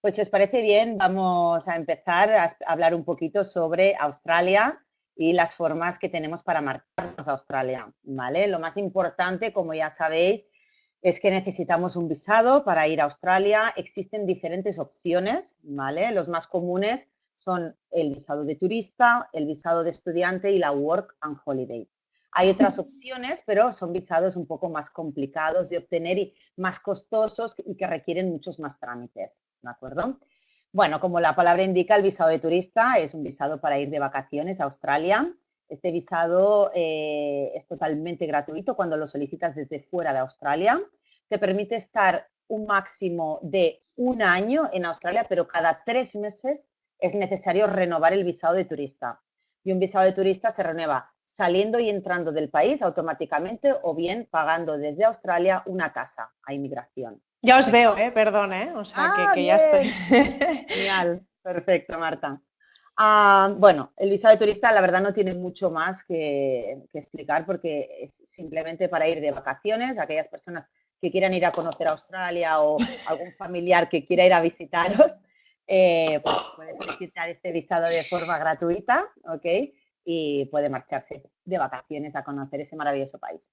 Pues si os parece bien, vamos a empezar a hablar un poquito sobre Australia y las formas que tenemos para marcarnos a Australia, ¿vale? Lo más importante, como ya sabéis, es que necesitamos un visado para ir a Australia. Existen diferentes opciones, ¿vale? Los más comunes son el visado de turista, el visado de estudiante y la Work and Holiday. Hay otras opciones, pero son visados un poco más complicados de obtener y más costosos y que requieren muchos más trámites, ¿de acuerdo? Bueno, como la palabra indica, el visado de turista es un visado para ir de vacaciones a Australia. Este visado eh, es totalmente gratuito cuando lo solicitas desde fuera de Australia. Te permite estar un máximo de un año en Australia, pero cada tres meses es necesario renovar el visado de turista. Y un visado de turista se renueva saliendo y entrando del país automáticamente o bien pagando desde Australia una casa a inmigración. Ya os veo, ¿eh? perdón, ¿eh? o sea que, ah, ya estoy. Genial, perfecto, Marta. Ah, bueno, el visado de turista la verdad no tiene mucho más que, explicar porque es simplemente para ir de vacaciones, aquellas personas que quieran ir a conocer Australia o algún familiar que quiera ir a visitaros, eh, pues puede solicitar este visado de forma gratuita, ¿ok? y puede marcharse de vacaciones a conocer ese maravilloso país.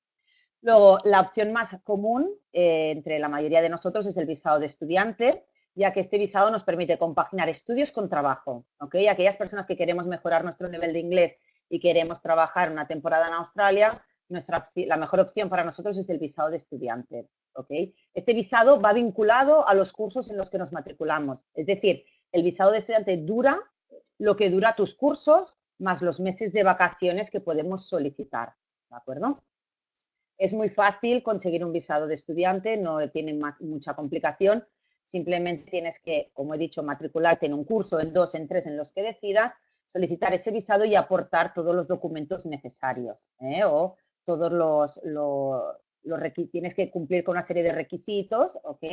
Luego, la opción más común eh, entre la mayoría de nosotros es el visado de estudiante, ya que este visado nos permite compaginar estudios con trabajo. ¿okay? Aquellas personas que queremos mejorar nuestro nivel de inglés y queremos trabajar una temporada en Australia, nuestra, la mejor opción para nosotros es el visado de estudiante. Este visado va vinculado a los cursos en los que nos matriculamos. Es decir, el visado de estudiante dura lo que dura tus cursos más los meses de vacaciones que podemos solicitar, ¿de acuerdo? Es muy fácil conseguir un visado de estudiante, no tiene mucha complicación, simplemente tienes que, como he dicho, matricularte en un curso, en dos, en tres, en los que decidas, solicitar ese visado y aportar todos los documentos necesarios, ¿eh? o todos los, los, tienes que cumplir con una serie de requisitos, ¿ok?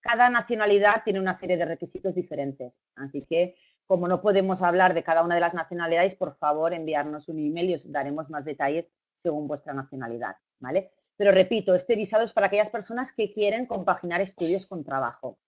Cada nacionalidad tiene una serie de requisitos diferentes, así que como no podemos hablar de cada una de las nacionalidades, por favor enviarnos un email y os daremos más detalles según vuestra nacionalidad, ¿vale? Pero repito, este visado es para aquellas personas que quieren compaginar estudios con trabajo.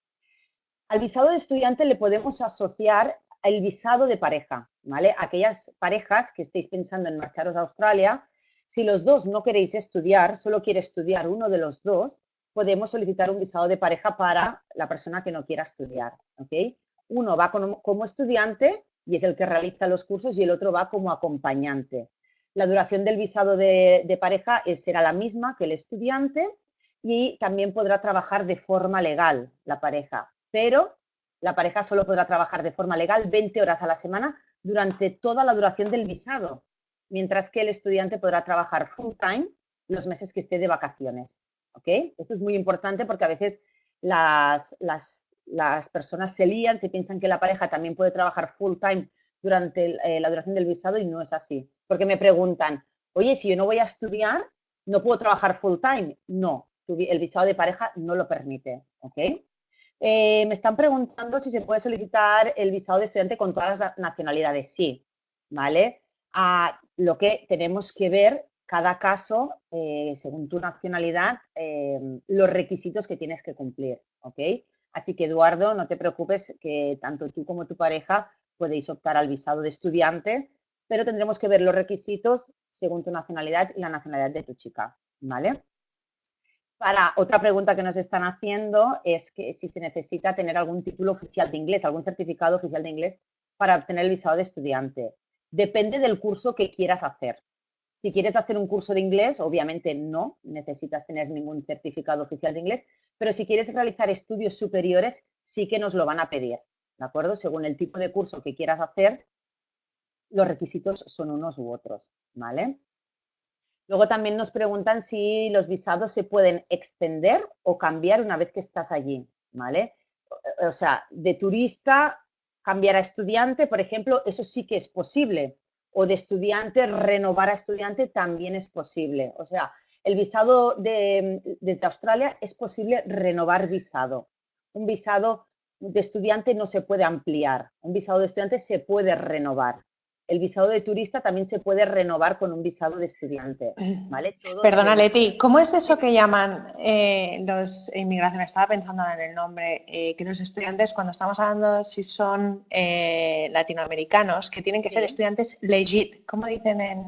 Al visado de estudiante le podemos asociar el visado de pareja, ¿vale? Aquellas parejas que estéis pensando en marcharos a Australia, si los dos no queréis estudiar, solo quiere estudiar uno de los dos, podemos solicitar un visado de pareja para la persona que no quiera estudiar, ¿ok? uno va como, estudiante y es el que realiza los cursos y el otro va como acompañante. La duración del visado de, pareja será la misma que el estudiante y también podrá trabajar de forma legal la pareja, pero la pareja solo podrá trabajar de forma legal 20 horas a la semana durante toda la duración del visado, mientras que el estudiante podrá trabajar full time los meses que esté de vacaciones. ¿ok? Esto es muy importante porque a veces las, las las personas se lían, se piensan que la pareja también puede trabajar full time durante eh, la duración del visado y no es así. Porque me preguntan, oye, si yo no voy a estudiar, ¿no puedo trabajar full time? No, el visado de pareja no lo permite, ¿ok? Eh, me están preguntando si se puede solicitar el visado de estudiante con todas las nacionalidades. Sí, ¿vale? Ah, lo que tenemos que ver cada caso, eh, según tu nacionalidad, los requisitos que tienes que cumplir, ¿ok? Así que, Eduardo, no te preocupes que tanto tú como tu pareja podéis optar al visado de estudiante, pero tendremos que ver los requisitos según tu nacionalidad y la nacionalidad de tu chica, ¿vale? Para otra pregunta que nos están haciendo es que si se necesita tener algún título oficial de inglés, algún certificado oficial de inglés para obtener el visado de estudiante. Depende del curso que quieras hacer. Si quieres hacer un curso de inglés, obviamente no necesitas tener ningún certificado oficial de inglés, pero si quieres realizar estudios superiores, sí que nos lo van a pedir, ¿de acuerdo? Según el tipo de curso que quieras hacer, los requisitos son unos u otros, ¿vale? Luego también nos preguntan si los visados se pueden extender o cambiar una vez que estás allí, ¿vale? O sea, de turista cambiar a estudiante, por ejemplo, eso sí que es posible. O de estudiante renovar a estudiante también es posible. O sea, el visado de, Australia es posible renovar visado. Un visado de estudiante no se puede ampliar, un visado de estudiante se puede renovar. El visado de turista también se puede renovar con un visado de estudiante. ¿vale? Perdona, Leti, ¿cómo es eso que llaman eh, los inmigraciones? Estaba pensando en el nombre, eh, que los estudiantes, cuando estamos hablando si son eh, latinoamericanos, que tienen que ser estudiantes legit, ¿cómo dicen en,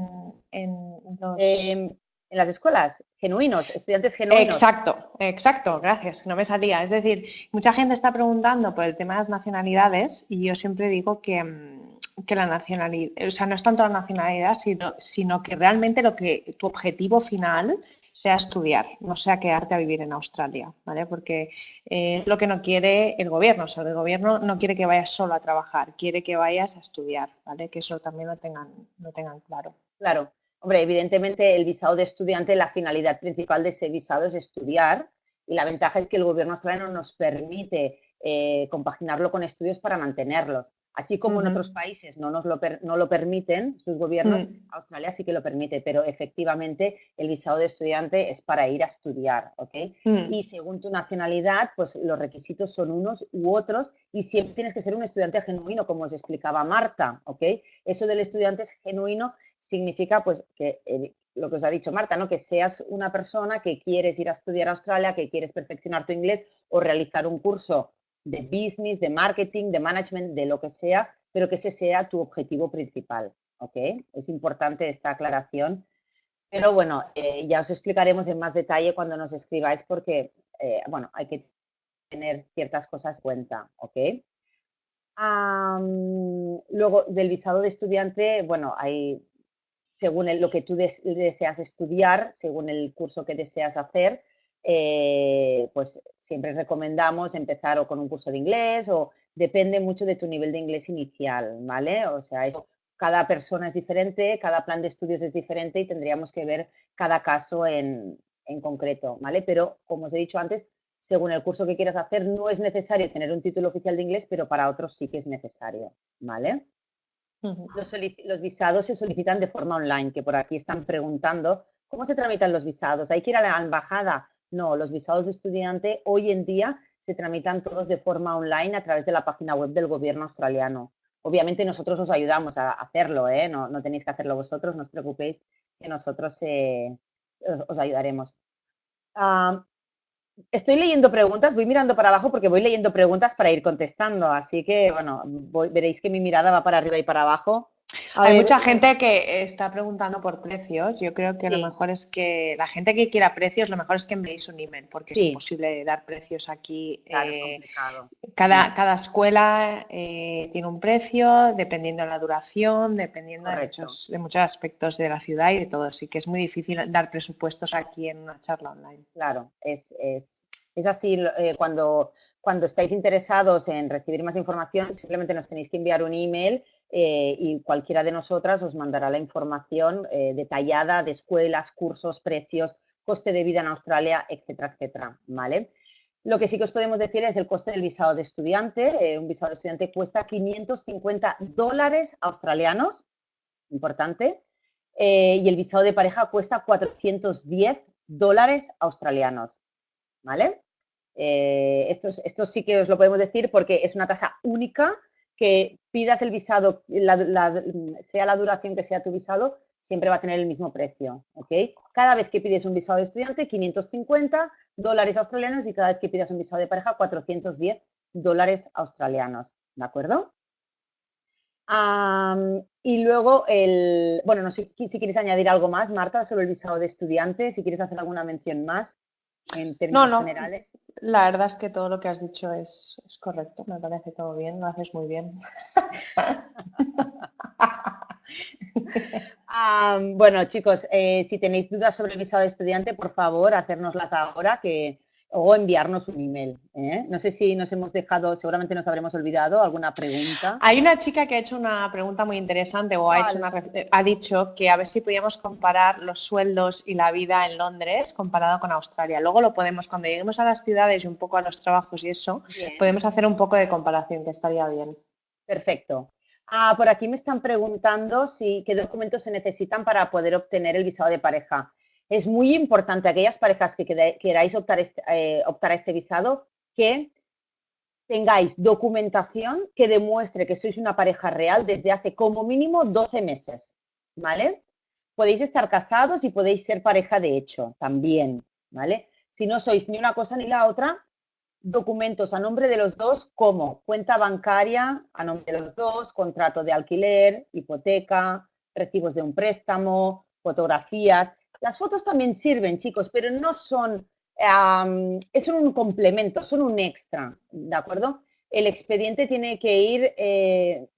en los...? Em, en las escuelas, genuinos, estudiantes genuinos. Exacto, exacto, gracias, no me salía. Es decir, mucha gente está preguntando por el tema de las nacionalidades y yo siempre digo que, mm, que la nacionalidad, o sea, no es tanto la nacionalidad, sino, sino que realmente lo que tu objetivo final sea estudiar, no sea quedarte a vivir en Australia, ¿vale? Porque eh, es lo que no quiere el gobierno, o sea, el gobierno no quiere que vayas solo a trabajar, quiere que vayas a estudiar, ¿vale? Que eso también lo tengan, lo tengan claro. Claro, Hombre, evidentemente el visado de estudiante, la finalidad principal de ese visado es estudiar y la ventaja es que el gobierno australiano nos permite eh, compaginarlo con estudios para mantenerlos. Así como en otros países no nos lo, no lo permiten sus gobiernos, mm. Australia sí que lo permite, pero efectivamente el visado de estudiante es para ir a estudiar, ¿ok? Mm. Y según tu nacionalidad, pues los requisitos son unos u otros y siempre tienes que ser un estudiante genuino, como os explicaba Marta, ¿ok? Eso del estudiante es genuino significa pues que eh, lo que os ha dicho Marta, ¿no? que seas una persona que quieres ir a estudiar a Australia, que quieres perfeccionar tu inglés o realizar un curso de business, de marketing, de management, de lo que sea, pero que ese sea tu objetivo principal. ¿ok? Es importante esta aclaración. Pero bueno, eh, ya os explicaremos en más detalle cuando nos escribáis porque, eh, bueno, hay que tener ciertas cosas en cuenta, ¿ok? luego, del visado de estudiante, bueno, hay según lo que tú deseas estudiar, según el curso que deseas hacer, eh, pues siempre recomendamos empezar o con un curso de inglés o depende mucho de tu nivel de inglés inicial, ¿vale? O sea, cada persona es diferente, cada plan de estudios es diferente y tendríamos que ver cada caso en, en concreto, ¿vale? Pero, como os he dicho antes, según el curso que quieras hacer, no es necesario tener un título oficial de inglés, pero para otros sí que es necesario, ¿vale? los, visados se solicitan de forma online, que por aquí están preguntando, ¿cómo se tramitan los visados? ¿Hay que ir a la embajada? No, los visados de estudiante hoy en día se tramitan todos de forma online a través de la página web del gobierno australiano. Obviamente nosotros os ayudamos a hacerlo, ¿eh? no, tenéis que hacerlo vosotros, no os preocupéis que nosotros eh, os ayudaremos. Ah, estoy leyendo preguntas, voy mirando para abajo porque voy leyendo preguntas para ir contestando, así que, bueno, veréis que mi mirada va para arriba y para abajo hay mucha gente que está preguntando por precios. Yo creo que lo mejor es que la gente que quiera precios, lo mejor es que enviéis un email, porque es imposible dar precios aquí. Eh, cada, cada escuela eh, tiene un precio, dependiendo de la duración, dependiendo de muchos, de muchos, aspectos de la ciudad y de todo. Así que es muy difícil dar presupuestos aquí en una charla online. Claro, es, es, es así eh, cuando, cuando estáis interesados en recibir más información, simplemente nos tenéis que enviar un email eh, y cualquiera de nosotras os mandará la información eh, detallada de escuelas, cursos, precios, coste de vida en Australia, etcétera, etcétera, ¿vale? Lo que sí que os podemos decir es el coste del visado de estudiante. Eh, un visado de estudiante cuesta 550 dólares australianos, importante, y el visado de pareja cuesta 410 dólares australianos, ¿vale? esto, esto sí que os lo podemos decir porque es una tasa única que pidas el visado, sea la duración que sea tu visado, siempre va a tener el mismo precio, ¿ok? Cada vez que pides un visado de estudiante, 550 dólares australianos y cada vez que pidas un visado de pareja, 410 dólares australianos, ¿de acuerdo? y luego, el, bueno, no sé si quieres añadir algo más, Marta, sobre el visado de estudiante, si quieres hacer alguna mención más en términos no, no. generales. La verdad es que todo lo que has dicho es, correcto, me parece todo bien, lo haces muy bien. bueno, chicos, eh, si tenéis dudas sobre el visado de estudiante, por favor, hacérnoslas ahora, que o enviarnos un email. ¿eh? No sé si nos hemos dejado, seguramente nos habremos olvidado alguna pregunta. Hay una chica que ha hecho una pregunta muy interesante o ha, hecho ha dicho que a ver si podíamos comparar los sueldos y la vida en Londres comparado con Australia. Luego lo podemos, cuando lleguemos a las ciudades y un poco a los trabajos y eso, podemos hacer un poco de comparación, que estaría bien. Perfecto. Ah, por aquí me están preguntando si qué documentos se necesitan para poder obtener el visado de pareja es muy importante aquellas parejas que queráis optar, este, eh, optar a este visado que tengáis documentación que demuestre que sois una pareja real desde hace como mínimo 12 meses, ¿vale? Podéis estar casados y podéis ser pareja de hecho también, ¿vale? Si no sois ni una cosa ni la otra, documentos a nombre de los dos como cuenta bancaria a nombre de los dos, contrato de alquiler, hipoteca, recibos de un préstamo, fotografías. Las fotos también sirven, chicos, pero no son, son un complemento, son un extra, ¿de acuerdo? El expediente tiene que ir eh,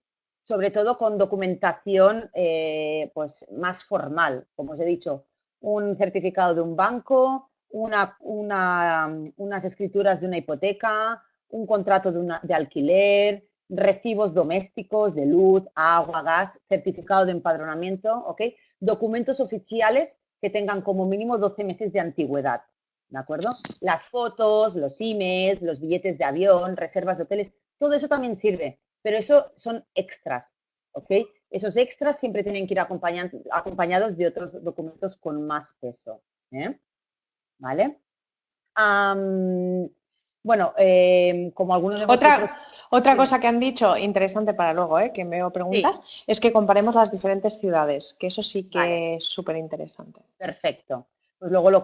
sobre todo con documentación eh, pues más formal, como os he dicho, un certificado de un banco, una, unas escrituras de una hipoteca, un contrato de, de alquiler, recibos domésticos de luz, agua, gas, certificado de empadronamiento, ¿ok? Documentos oficiales que tengan como mínimo 12 meses de antigüedad, ¿de acuerdo? Las fotos, los emails, los billetes de avión, reservas de hoteles, todo eso también sirve, pero eso son extras, ¿ok? Esos extras siempre tienen que ir acompañados de otros documentos con más peso, ¿eh? ¿Vale? Bueno, em, como algunos de otra, Otra cosa que han dicho, interesante para luego, ¿eh? que me veo preguntas, es que comparemos las diferentes ciudades, que eso sí que es súper interesante. Perfecto. Pues luego, lo,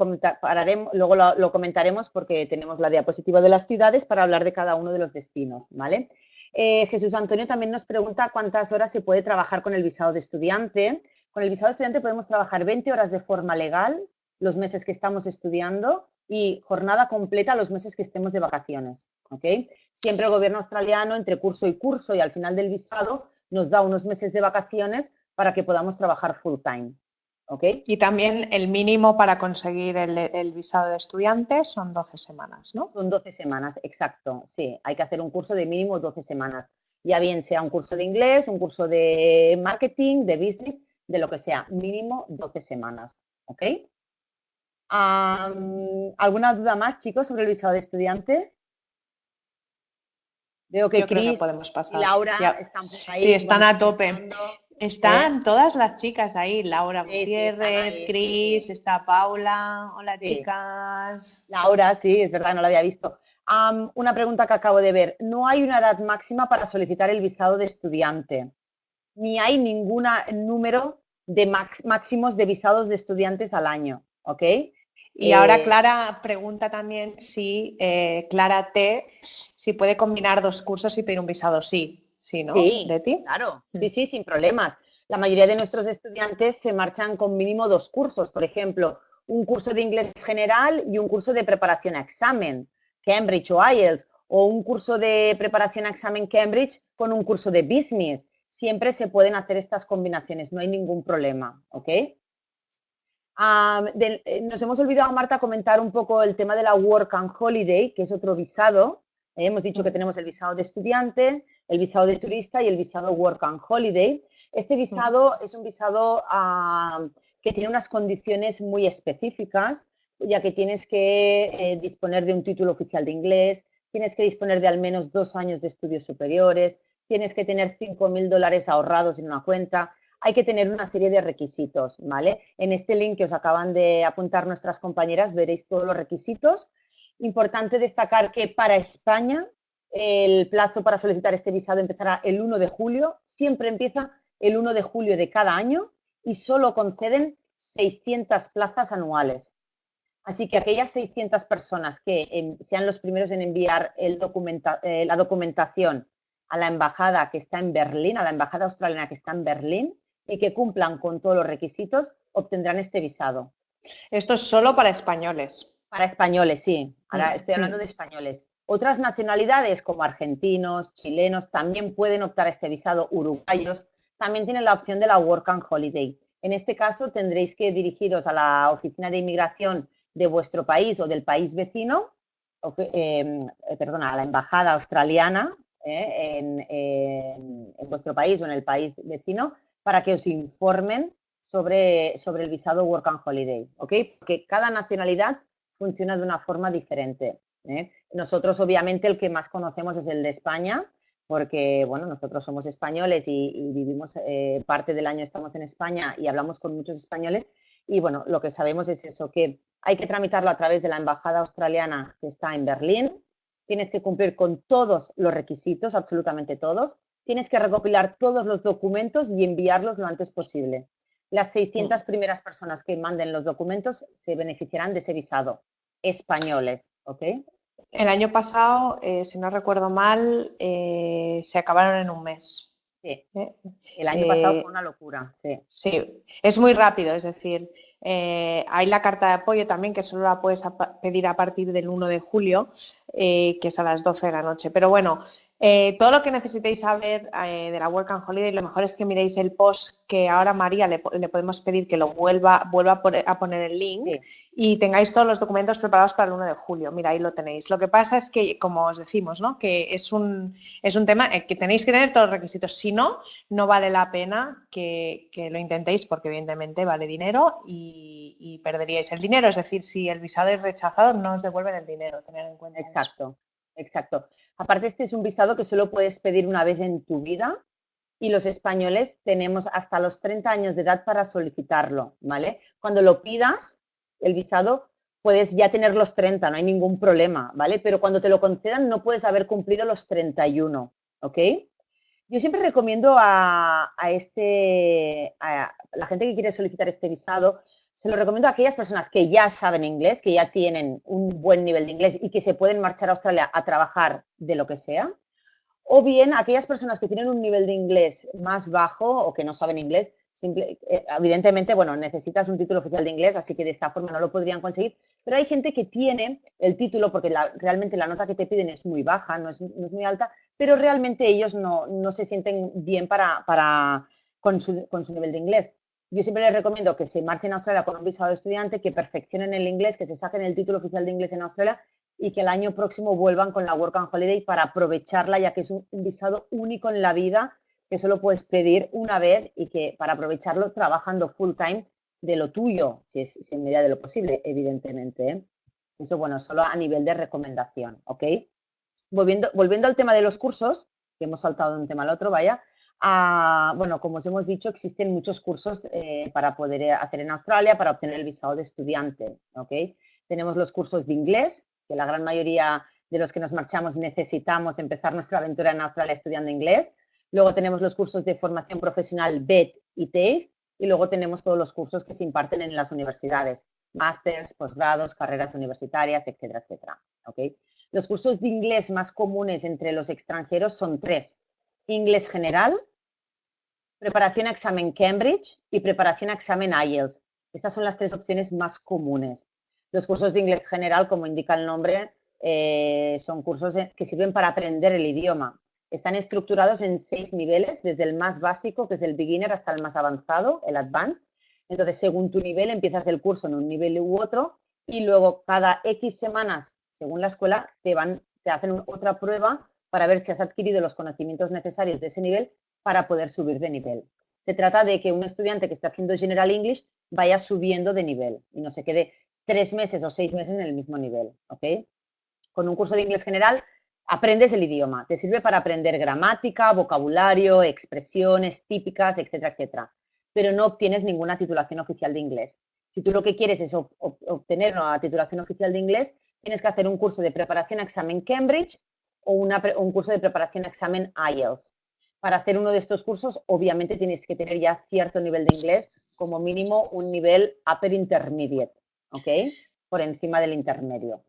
luego lo, comentaremos porque tenemos la diapositiva de las ciudades para hablar de cada uno de los destinos, ¿vale? Eh, Jesús Antonio también nos pregunta cuántas horas se puede trabajar con el visado de estudiante. Con el visado de estudiante podemos trabajar 20 horas de forma legal los meses que estamos estudiando y jornada completa los meses que estemos de vacaciones. ¿ok? Siempre el gobierno australiano, entre curso y curso y al final del visado, nos da unos meses de vacaciones para que podamos trabajar full time. ¿ok? Y también el mínimo para conseguir el, visado de estudiante son 12 semanas, ¿no? Son 12 semanas, exacto. Sí, hay que hacer un curso de mínimo 12 semanas. Ya bien sea un curso de inglés, un curso de marketing, de business, de lo que sea, mínimo 12 semanas. ¿Ok? ¿Alguna duda más, chicos, sobre el visado de estudiante? Veo que Cris y Laura están ahí. Sí, están a tope. Están todas las chicas ahí, Laura Gutiérrez, Cris, está Paula, hola chicas. Laura, sí, es verdad, no la había visto. una pregunta que acabo de ver, no hay una edad máxima para solicitar el visado de estudiante, ni hay ningún número de máximos de visados de estudiantes al año, ¿ok? Y ahora eh, Clara pregunta también si, eh, Clara T, si puede combinar dos cursos y pedir un visado. Sí, sí, ¿no? Sí, claro. Sí, mm. sí, sin problemas. La mayoría de nuestros estudiantes se marchan con mínimo dos cursos. Por ejemplo, un curso de inglés general y un curso de preparación a examen, Cambridge o IELTS, o un curso de preparación a examen Cambridge con un curso de business. Siempre se pueden hacer estas combinaciones, no hay ningún problema, ¿ok? Eh, nos hemos olvidado, Marta, comentar un poco el tema de la Work and Holiday, que es otro visado. Eh, hemos dicho que tenemos el visado de estudiante, el visado de turista y el visado Work and Holiday. Este visado es un visado que tiene unas condiciones muy específicas, ya que tienes que eh, disponer de un título oficial de inglés, tienes que disponer de al menos dos años de estudios superiores, tienes que tener 5.000 dólares ahorrados en una cuenta, hay que tener una serie de requisitos, ¿vale? En este link que os acaban de apuntar nuestras compañeras veréis todos los requisitos. Importante destacar que para España el plazo para solicitar este visado empezará el 1 de julio, siempre empieza el 1 de julio de cada año y solo conceden 600 plazas anuales. Así que aquellas 600 personas que sean los primeros en enviar eh, la documentación a la embajada que está en Berlín, a la embajada australiana que está en Berlín, y que cumplan con todos los requisitos obtendrán este visado. Esto es solo para españoles. Para españoles, sí. Ahora mm, estoy hablando mm. de españoles. Otras nacionalidades como argentinos, chilenos, también pueden optar a este visado. Uruguayos también tienen la opción de la Work and Holiday. En este caso tendréis que dirigiros a la oficina de inmigración de vuestro país o del país vecino, em, eh, perdona, a la embajada australiana eh, en, vuestro país o en el país vecino para que os informen sobre, sobre el visado Work and Holiday, ¿ok? Porque cada nacionalidad funciona de una forma diferente. ¿eh? Nosotros, obviamente, el que más conocemos es el de España, porque, bueno, nosotros somos españoles y, vivimos eh, parte del año estamos en España y hablamos con muchos españoles. Y, bueno, lo que sabemos es eso, que hay que tramitarlo a través de la Embajada Australiana que está en Berlín, tienes que cumplir con todos los requisitos, absolutamente todos, tienes que recopilar todos los documentos y enviarlos lo antes posible. Las 600 mm. primeras personas que manden los documentos se beneficiarán de ese visado, españoles, ¿ok? El año pasado, eh, si no recuerdo mal, eh, se acabaron en un mes. Sí. ¿Eh? El año pasado fue una locura, sí. Sí, es muy rápido, es decir, hay la carta de apoyo también que solo la puedes pedir a partir del 1 de julio, que es a las 12 de la noche. Pero bueno, eh, todo lo que necesitéis saber eh, de la Work and Holiday, lo mejor es que miréis el post que ahora María le, podemos pedir que lo vuelva, vuelva a, poner el link y tengáis todos los documentos preparados para el 1 de julio. Mira, ahí lo tenéis. Lo que pasa es que, como os decimos, ¿no? que es un, es un tema que tenéis que tener todos los requisitos. Si no, no vale la pena que, lo intentéis porque evidentemente vale dinero y, y, perderíais el dinero. Es decir, si el visado es rechazado, no os devuelven el dinero. Tener en cuenta Exacto, exacto. Aparte, este es un visado que solo puedes pedir una vez en tu vida y los españoles tenemos hasta los 30 años de edad para solicitarlo, ¿vale? Cuando lo pidas, el visado, puedes ya tener los 30, no hay ningún problema, ¿vale? Pero cuando te lo concedan no puedes haber cumplido los 31, ¿ok? Yo siempre recomiendo a, este, a la gente que quiere solicitar este visado, se lo recomiendo a aquellas personas que ya saben inglés, que ya tienen un buen nivel de inglés y que se pueden marchar a Australia a trabajar de lo que sea, o bien aquellas personas que tienen un nivel de inglés más bajo o que no saben inglés, eh, evidentemente, bueno, necesitas un título oficial de inglés, así que de esta forma no lo podrían conseguir, pero hay gente que tiene el título porque realmente la nota que te piden es muy baja, no es, muy alta, pero realmente ellos no, se sienten bien para, con su nivel de inglés yo siempre les recomiendo que se marchen a Australia con un visado de estudiante, que perfeccionen el inglés, que se saquen el título oficial de inglés en Australia y que el año próximo vuelvan con la Work and Holiday para aprovecharla, ya que es un, visado único en la vida que solo puedes pedir una vez y que para aprovecharlo trabajando full time de lo tuyo, si es en medida de lo posible, evidentemente. ¿eh? Eso, bueno, solo a nivel de recomendación, ¿ok? Volviendo, volviendo al tema de los cursos, que hemos saltado de un tema al otro, vaya, bueno, como os hemos dicho, existen muchos cursos eh, para poder hacer en Australia para obtener el visado de estudiante. ¿okay? Tenemos los cursos de inglés, que la gran mayoría de los que nos marchamos necesitamos empezar nuestra aventura en Australia estudiando inglés. Luego tenemos los cursos de formación profesional BED y TAFE. Y luego tenemos todos los cursos que se imparten en las universidades, másters, posgrados, carreras universitarias, etcétera, etcétera. ¿okay? Los cursos de inglés más comunes entre los extranjeros son tres. Inglés general, preparación a examen Cambridge y preparación a examen IELTS. Estas son las tres opciones más comunes. Los cursos de inglés general, como indica el nombre, eh, son cursos que sirven para aprender el idioma. Están estructurados en seis niveles, desde el más básico, que es el beginner, hasta el más avanzado, el advanced. Entonces, según tu nivel, empiezas el curso en un nivel u otro y luego cada X semanas, según la escuela, te, van, te hacen otra prueba para ver si has adquirido los conocimientos necesarios de ese nivel para poder subir de nivel. Se trata de que un estudiante que esté haciendo General English vaya subiendo de nivel y no se quede tres meses o seis meses en el mismo nivel. ¿ok? Con un curso de inglés general aprendes el idioma, te sirve para aprender gramática, vocabulario, expresiones típicas, etcétera, etcétera, pero no obtienes ninguna titulación oficial de inglés. Si tú lo que quieres es obtener una titulación oficial de inglés, tienes que hacer un curso de preparación a examen Cambridge o un curso de preparación a examen IELTS para hacer uno de estos cursos, obviamente tienes que tener ya cierto nivel de inglés, como mínimo un nivel upper intermediate, ¿ok? Por encima del intermedio.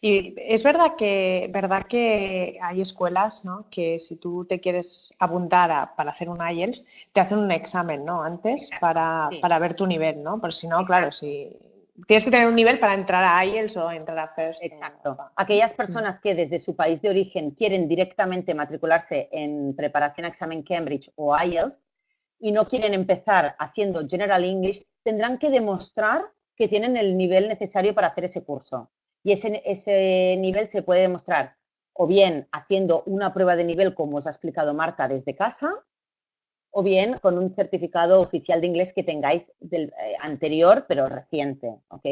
Y es verdad que, verdad que hay escuelas ¿no? que si tú te quieres apuntar para hacer un IELTS, te hacen un examen ¿no? antes para, para, ver tu nivel, ¿no? Por si no, claro, si tienes que tener un nivel para entrar a IELTS o entrar a FIRST. Exacto. Aquellas personas que desde su país de origen quieren directamente matricularse en preparación a examen Cambridge o IELTS y no quieren empezar haciendo General English, tendrán que demostrar que tienen el nivel necesario para hacer ese curso. Y ese, ese nivel se puede demostrar o bien haciendo una prueba de nivel, como os ha explicado Marta, desde casa, o bien con un certificado oficial de inglés que tengáis del eh, anterior, pero reciente, ¿ok?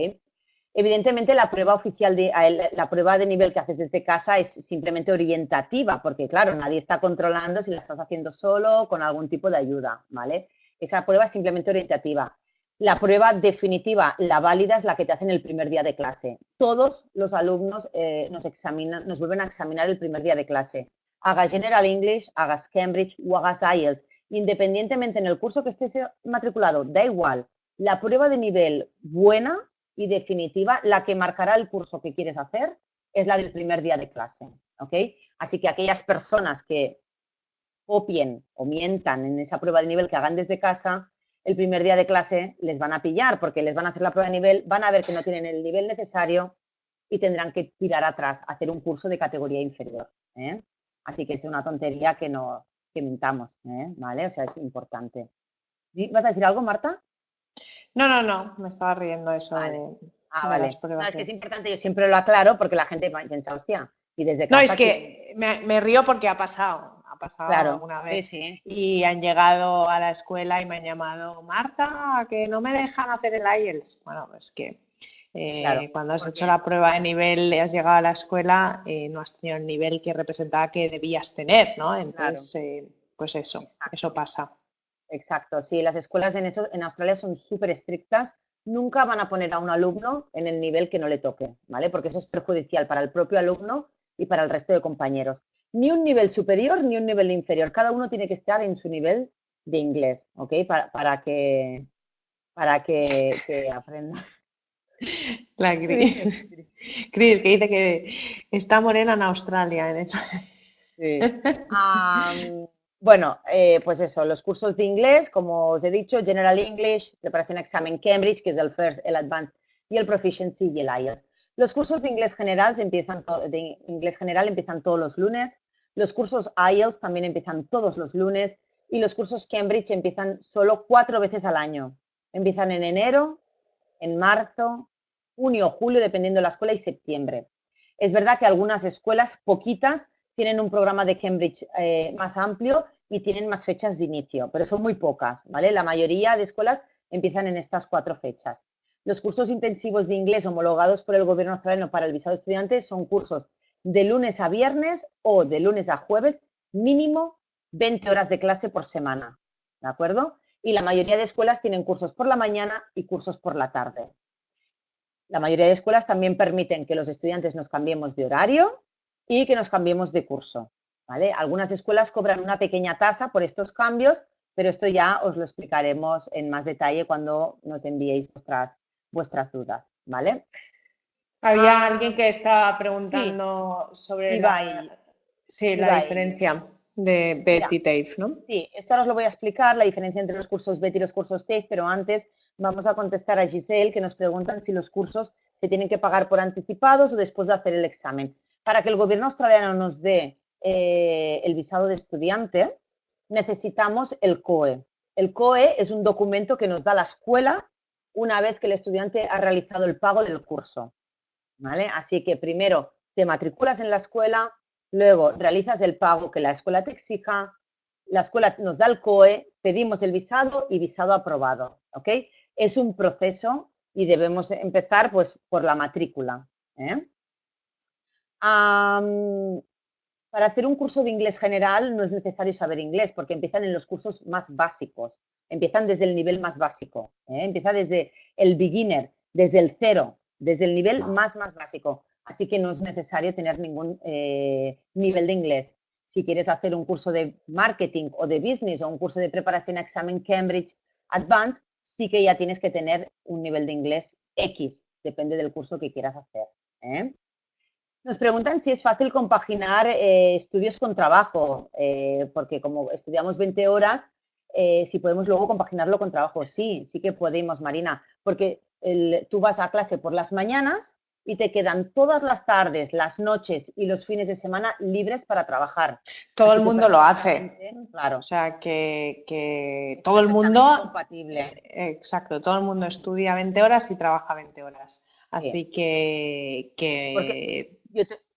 Evidentemente la prueba oficial de la prueba de nivel que haces desde casa es simplemente orientativa, porque claro, nadie está controlando si la estás haciendo solo o con algún tipo de ayuda, ¿vale? Esa prueba es simplemente orientativa. La prueba definitiva, la válida, es la que te hacen el primer día de clase. Todos los alumnos eh, nos, examinan, nos vuelven a examinar el primer día de clase. Hagas General English, hagas Cambridge o hagas IELTS. Independientemente en el curso que estés matriculado, da igual. La prueba de nivel buena y definitiva, la que marcará el curso que quieres hacer, es la del primer día de clase. Así que aquellas personas que copien o mientan en esa prueba de nivel que hagan desde casa, el primer día de clase les van a pillar porque les van a hacer la prueba de nivel, van a ver que no tienen el nivel necesario y tendrán que tirar atrás, hacer un curso de categoría inferior. ¿eh? Así que es una tontería que no que mintamos, ¿eh? ¿vale? O sea, es importante. ¿Vas a decir algo, Marta? No, no, no, me estaba riendo eso de, ah, vale. No, es que es importante, yo siempre lo aclaro porque la gente piensa, hostia, y desde No, es que me, río porque ha pasado, ha pasado alguna vez. Y han llegado a la escuela y me han llamado, Marta, que no me dejan hacer el IELTS. Bueno, es que eh, cuando has hecho la prueba de nivel y has llegado a la escuela, eh, no has tenido el nivel que representaba que debías tener, ¿no? Entonces, eh, pues eso, eso pasa. Exacto, sí, las escuelas en, eso, en Australia son súper estrictas, nunca van a poner a un alumno en el nivel que no le toque, ¿vale? Porque eso es perjudicial para el propio alumno y para el resto de compañeros. Ni un nivel superior ni un nivel inferior. Cada uno tiene que estar en su nivel de inglés, ¿ok? Para, que, para que, aprenda. La Cris. Cris, que dice que está morena en Australia en eso. Sí. bueno, eh, pues eso, los cursos de inglés, como os he dicho, General English, preparación examen Cambridge, que es el First, el Advanced y el Proficiency y el IELTS. Los cursos de inglés general, empiezan de inglés general empiezan todos los lunes, los cursos IELTS también empiezan todos los lunes y los cursos Cambridge empiezan solo cuatro veces al año. Empiezan en enero, en marzo, junio, julio, dependiendo de la escuela, y septiembre. Es verdad que algunas escuelas, poquitas, tienen un programa de Cambridge eh, más amplio y tienen más fechas de inicio, pero son muy pocas, ¿vale? La mayoría de escuelas empiezan en estas cuatro fechas. Los cursos intensivos de inglés homologados por el gobierno australiano para el visado estudiante son cursos de lunes a viernes o de lunes a jueves, mínimo 20 horas de clase por semana, ¿de acuerdo? Y la mayoría de escuelas tienen cursos por la mañana y cursos por la tarde. La mayoría de escuelas también permiten que los estudiantes nos cambiemos de horario y que nos cambiemos de curso, ¿vale? Algunas escuelas cobran una pequeña tasa por estos cambios, pero esto ya os lo explicaremos en más detalle cuando nos enviéis vuestras vuestras dudas, ¿vale? Había ah, alguien que estaba preguntando sobre la, sí, la diferencia de Betty TAFE, ¿no? Sí, esto ahora os lo voy a explicar, la diferencia entre los cursos Betty y los cursos TAFE, pero antes vamos a contestar a Giselle, que nos preguntan si los cursos se tienen que pagar por anticipados o después de hacer el examen. Para que el gobierno australiano nos dé eh, el visado de estudiante, necesitamos el COE. El COE es un documento que nos da la escuela una vez que el estudiante ha realizado el pago del curso. ¿vale? Así que primero te matriculas en la escuela, luego realizas el pago que la escuela te exija, la escuela nos da el COE, pedimos el visado y visado aprobado. ¿ok? Es un proceso y debemos empezar pues, por la matrícula. ¿eh? para hacer un curso de inglés general no es necesario saber inglés porque empiezan en los cursos más básicos empiezan desde el nivel más básico, ¿eh? empieza desde el beginner, desde el cero, desde el nivel más, más básico. Así que no es necesario tener ningún eh, nivel de inglés. Si quieres hacer un curso de marketing o de business o un curso de preparación a examen Cambridge Advanced, sí que ya tienes que tener un nivel de inglés X, depende del curso que quieras hacer. ¿eh? Nos preguntan si es fácil compaginar estudios con trabajo, porque como estudiamos 20 horas, eh, si podemos luego compaginarlo con trabajo. Sí, sí que podemos, Marina, porque tú vas a clase por las mañanas y te quedan todas las tardes, las noches y los fines de semana libres para trabajar. Todo el mundo lo hace. Claro. O sea, que, todo el mundo... Compatible. Exacto, todo el mundo estudia 20 horas y trabaja 20 horas. Así que...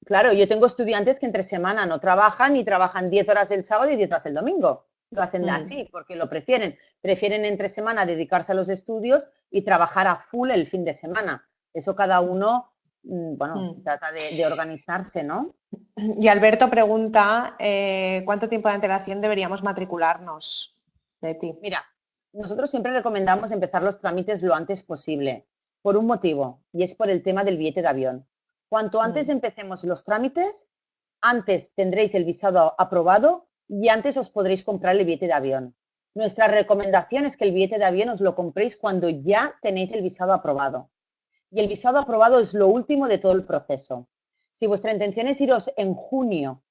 claro, yo tengo estudiantes que entre semana no trabajan y trabajan 10 horas el sábado y 10 horas el domingo lo hacen mm. así porque lo prefieren. Prefieren entre semana dedicarse a los estudios y trabajar a full el fin de semana. Eso cada uno, bueno, mm. trata de, organizarse, ¿no? Y Alberto pregunta, eh, ¿cuánto tiempo de antelación deberíamos matricularnos, Mira, nosotros siempre recomendamos empezar los trámites lo antes posible, por un motivo, y es por el tema del billete de avión. Cuanto antes mm. empecemos los trámites, antes tendréis el visado aprobado y antes os podréis comprar el billete de avión. Nuestra recomendación es que el billete de avión os lo compréis cuando ya tenéis el visado aprobado. Y el visado aprobado es lo último de todo el proceso. Si vuestra intención es iros en junio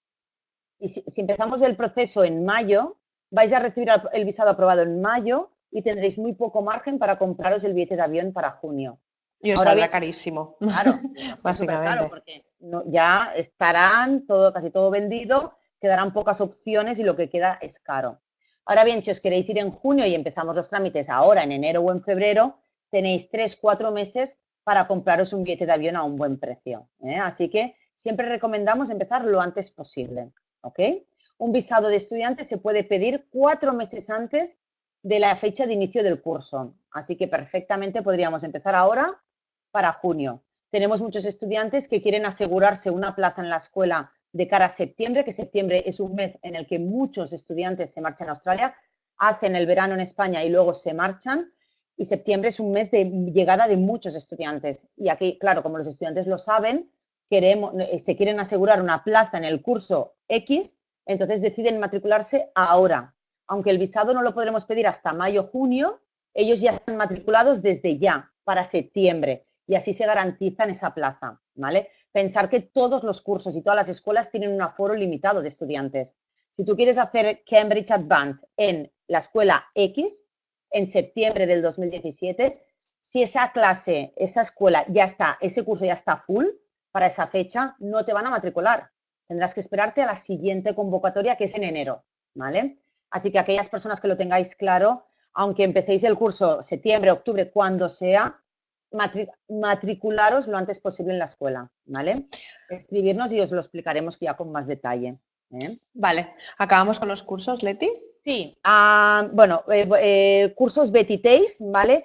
y si, empezamos el proceso en mayo, vais a recibir el visado aprobado en mayo y tendréis muy poco margen para compraros el billete de avión para junio. Y os saldrá carísimo. Claro, básicamente. porque ya estarán todo, casi todo vendido, quedarán pocas opciones y lo que queda es caro. Ahora bien, si os queréis ir en junio y empezamos los trámites ahora, en enero o en febrero, tenéis tres, cuatro meses para compraros un billete de avión a un buen precio. ¿eh? Así que siempre recomendamos empezar lo antes posible. ¿ok? Un visado de estudiante se puede pedir cuatro meses antes de la fecha de inicio del curso. Así que perfectamente podríamos empezar ahora para junio. Tenemos muchos estudiantes que quieren asegurarse una plaza en la escuela de cara a septiembre, que septiembre es un mes en el que muchos estudiantes se marchan a Australia, hacen el verano en España y luego se marchan. Y septiembre es un mes de llegada de muchos estudiantes. Y aquí, claro, como los estudiantes lo saben, queremos, eh, se quieren asegurar una plaza en el curso X, entonces deciden matricularse ahora. Aunque el visado no lo podremos pedir hasta mayo, junio, ellos ya están matriculados desde ya, para septiembre, y así se garantizan esa plaza, ¿vale? Pensar que todos los cursos y todas las escuelas tienen un aforo limitado de estudiantes. Si tú quieres hacer Cambridge Advance en la escuela X, en septiembre del 2017, si esa clase, esa escuela ya está, ese curso ya está full para esa fecha, no te van a matricular. Tendrás que esperarte a la siguiente convocatoria, que es en enero, ¿vale? Así que aquellas personas que lo tengáis claro, aunque empecéis el curso septiembre, octubre, cuando sea, matricularos lo antes posible en la escuela, ¿vale? Escribirnos y os lo explicaremos ya con más detalle. Vale, ¿acabamos con los cursos, Leti? Sí, ah, bueno, eh, eh, cursos Betty TAFE, ¿vale?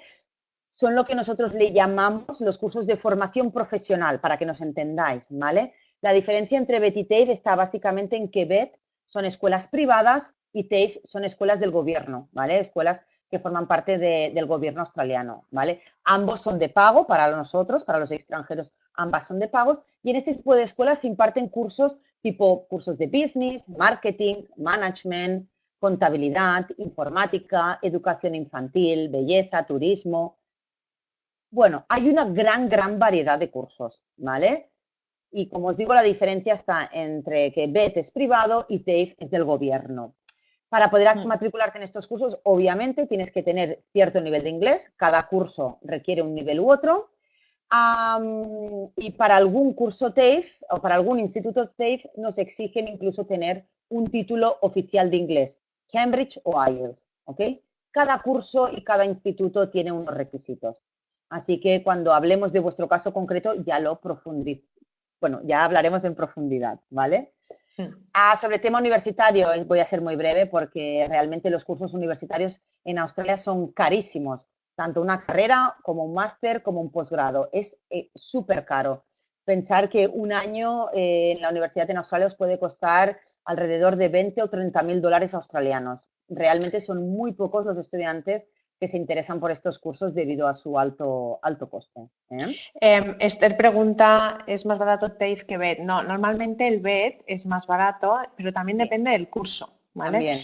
Son lo que nosotros le llamamos los cursos de formación profesional, para que nos entendáis, ¿vale? La diferencia entre BET y TAFE está básicamente en que BET son escuelas privadas y TAFE son escuelas del gobierno, ¿vale? Escuelas que forman parte del gobierno australiano, ¿vale? Ambos son de pago para nosotros, para los extranjeros, ambas son de pagos y en este tipo de escuelas se imparten cursos tipo cursos de business, marketing, management, contabilidad, informática, educación infantil, belleza, turismo. Bueno, hay una gran, gran variedad de cursos, ¿vale? Y como os digo, la diferencia está entre que BET es privado y TAFE es del gobierno. Para poder mm. matricularte en estos cursos, obviamente tienes que tener cierto nivel de inglés. Cada curso requiere un nivel u otro. Y para algún curso TAFE o para algún instituto TAFE nos exigen incluso tener un título oficial de inglés, Cambridge o IELTS. Cada curso y cada instituto tiene unos requisitos. Así que cuando hablemos de vuestro caso concreto ya lo profundiz bueno, ya hablaremos en profundidad, ¿vale? Hmm. Ah, sobre tema universitario, voy a ser muy breve porque realmente los cursos universitarios en Australia son carísimos, tanto una carrera como un máster como un posgrado. Es eh, súper caro. Pensar que un año eh, en la universidad en Australia os puede costar alrededor de 20 o 30 mil dólares australianos. Realmente son muy pocos los estudiantes que se interesan por estos cursos debido a su alto, alto coste. ¿eh? Em, Esther pregunta, ¿es más barato TAFE que BED? No, normalmente el BED es más barato, pero también depende del curso. ¿Vale?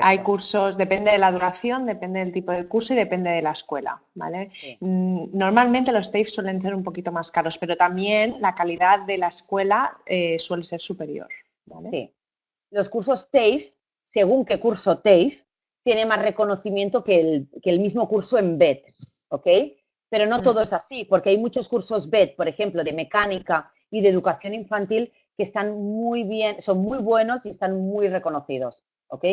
Hay cursos, depende de la duración, depende del tipo de curso y depende de la escuela, ¿vale? Mm, normalmente los TAFE suelen ser un poquito más caros, pero también la calidad de la escuela eh, suele ser superior, Sí. Los cursos TAFE, según qué curso TAFE, tiene más reconocimiento que el, mismo curso en BED, ¿ok? Pero no todo es así, porque hay muchos cursos BED, por ejemplo, de mecánica y de educación infantil, están muy bien, son muy buenos y están muy reconocidos, ¿ok?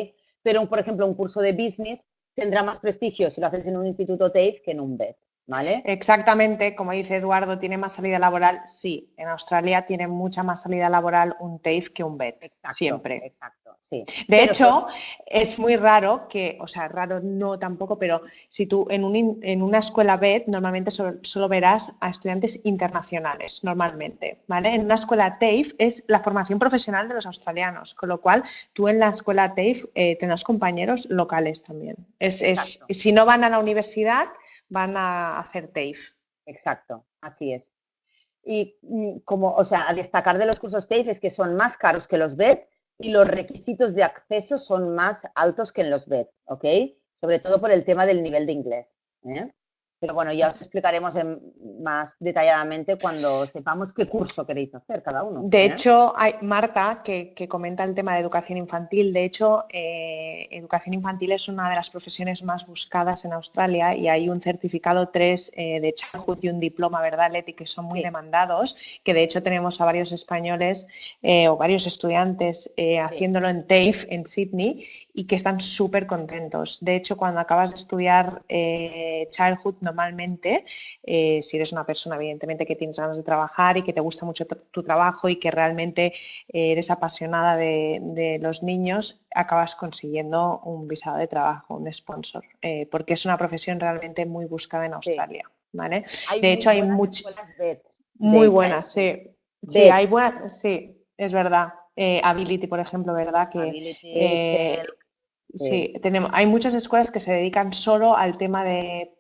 Pero, por ejemplo, un curso de business tendrá más prestigio si lo haces en un instituto TAFE que en un BED, ¿vale? Exactamente, como dice Eduardo, ¿tiene más salida laboral? Sí, en Australia tiene mucha más salida laboral un TAFE que un BET, siempre. Exacto, sí. De hecho, es muy raro que, o sea, raro no tampoco, pero si tú en, un, en una escuela BET normalmente solo, verás a estudiantes internacionales, normalmente, ¿vale? En una escuela TAFE es la formación profesional de los australianos, con lo cual tú en la escuela TAFE eh, tendrás compañeros locales también. Es, es, si no van a la universidad, van a hacer TAFE. Exacto, así es. Y mm, como, o sea, a destacar de los cursos TAFE es que son más caros que los BED y los requisitos de acceso son más altos que en los BED, ¿ok? Sobre todo por el tema del nivel de inglés. ¿eh? Pero bueno, ya os explicaremos más detalladamente cuando sepamos qué curso queréis hacer cada uno. De ¿eh? hecho, hay Marta, que, comenta el tema de educación infantil. De hecho, eh, educación infantil es una de las profesiones más buscadas en Australia y hay un certificado 3 eh, de Childhood y un diploma, ¿verdad, Leti? Que son muy demandados, que de hecho tenemos a varios españoles o varios estudiantes haciéndolo en TAFE, en Sydney, y que están súper contentos. De hecho, cuando acabas de estudiar Childhood, normalmente, eh, si eres una persona evidentemente que tienes ganas de trabajar y que te gusta mucho tu trabajo y que realmente eh, eres apasionada de, los niños, acabas consiguiendo un visado de trabajo, un sponsor, eh, porque es una profesión realmente muy buscada en Australia. ¿vale? de hecho, hay muchas... Muy buenas, sí. Sí, hay buenas, sí, es verdad. Ability, por ejemplo, ¿verdad? Que, Ability, Sí, tenemos, hay muchas escuelas que se dedican solo al tema de,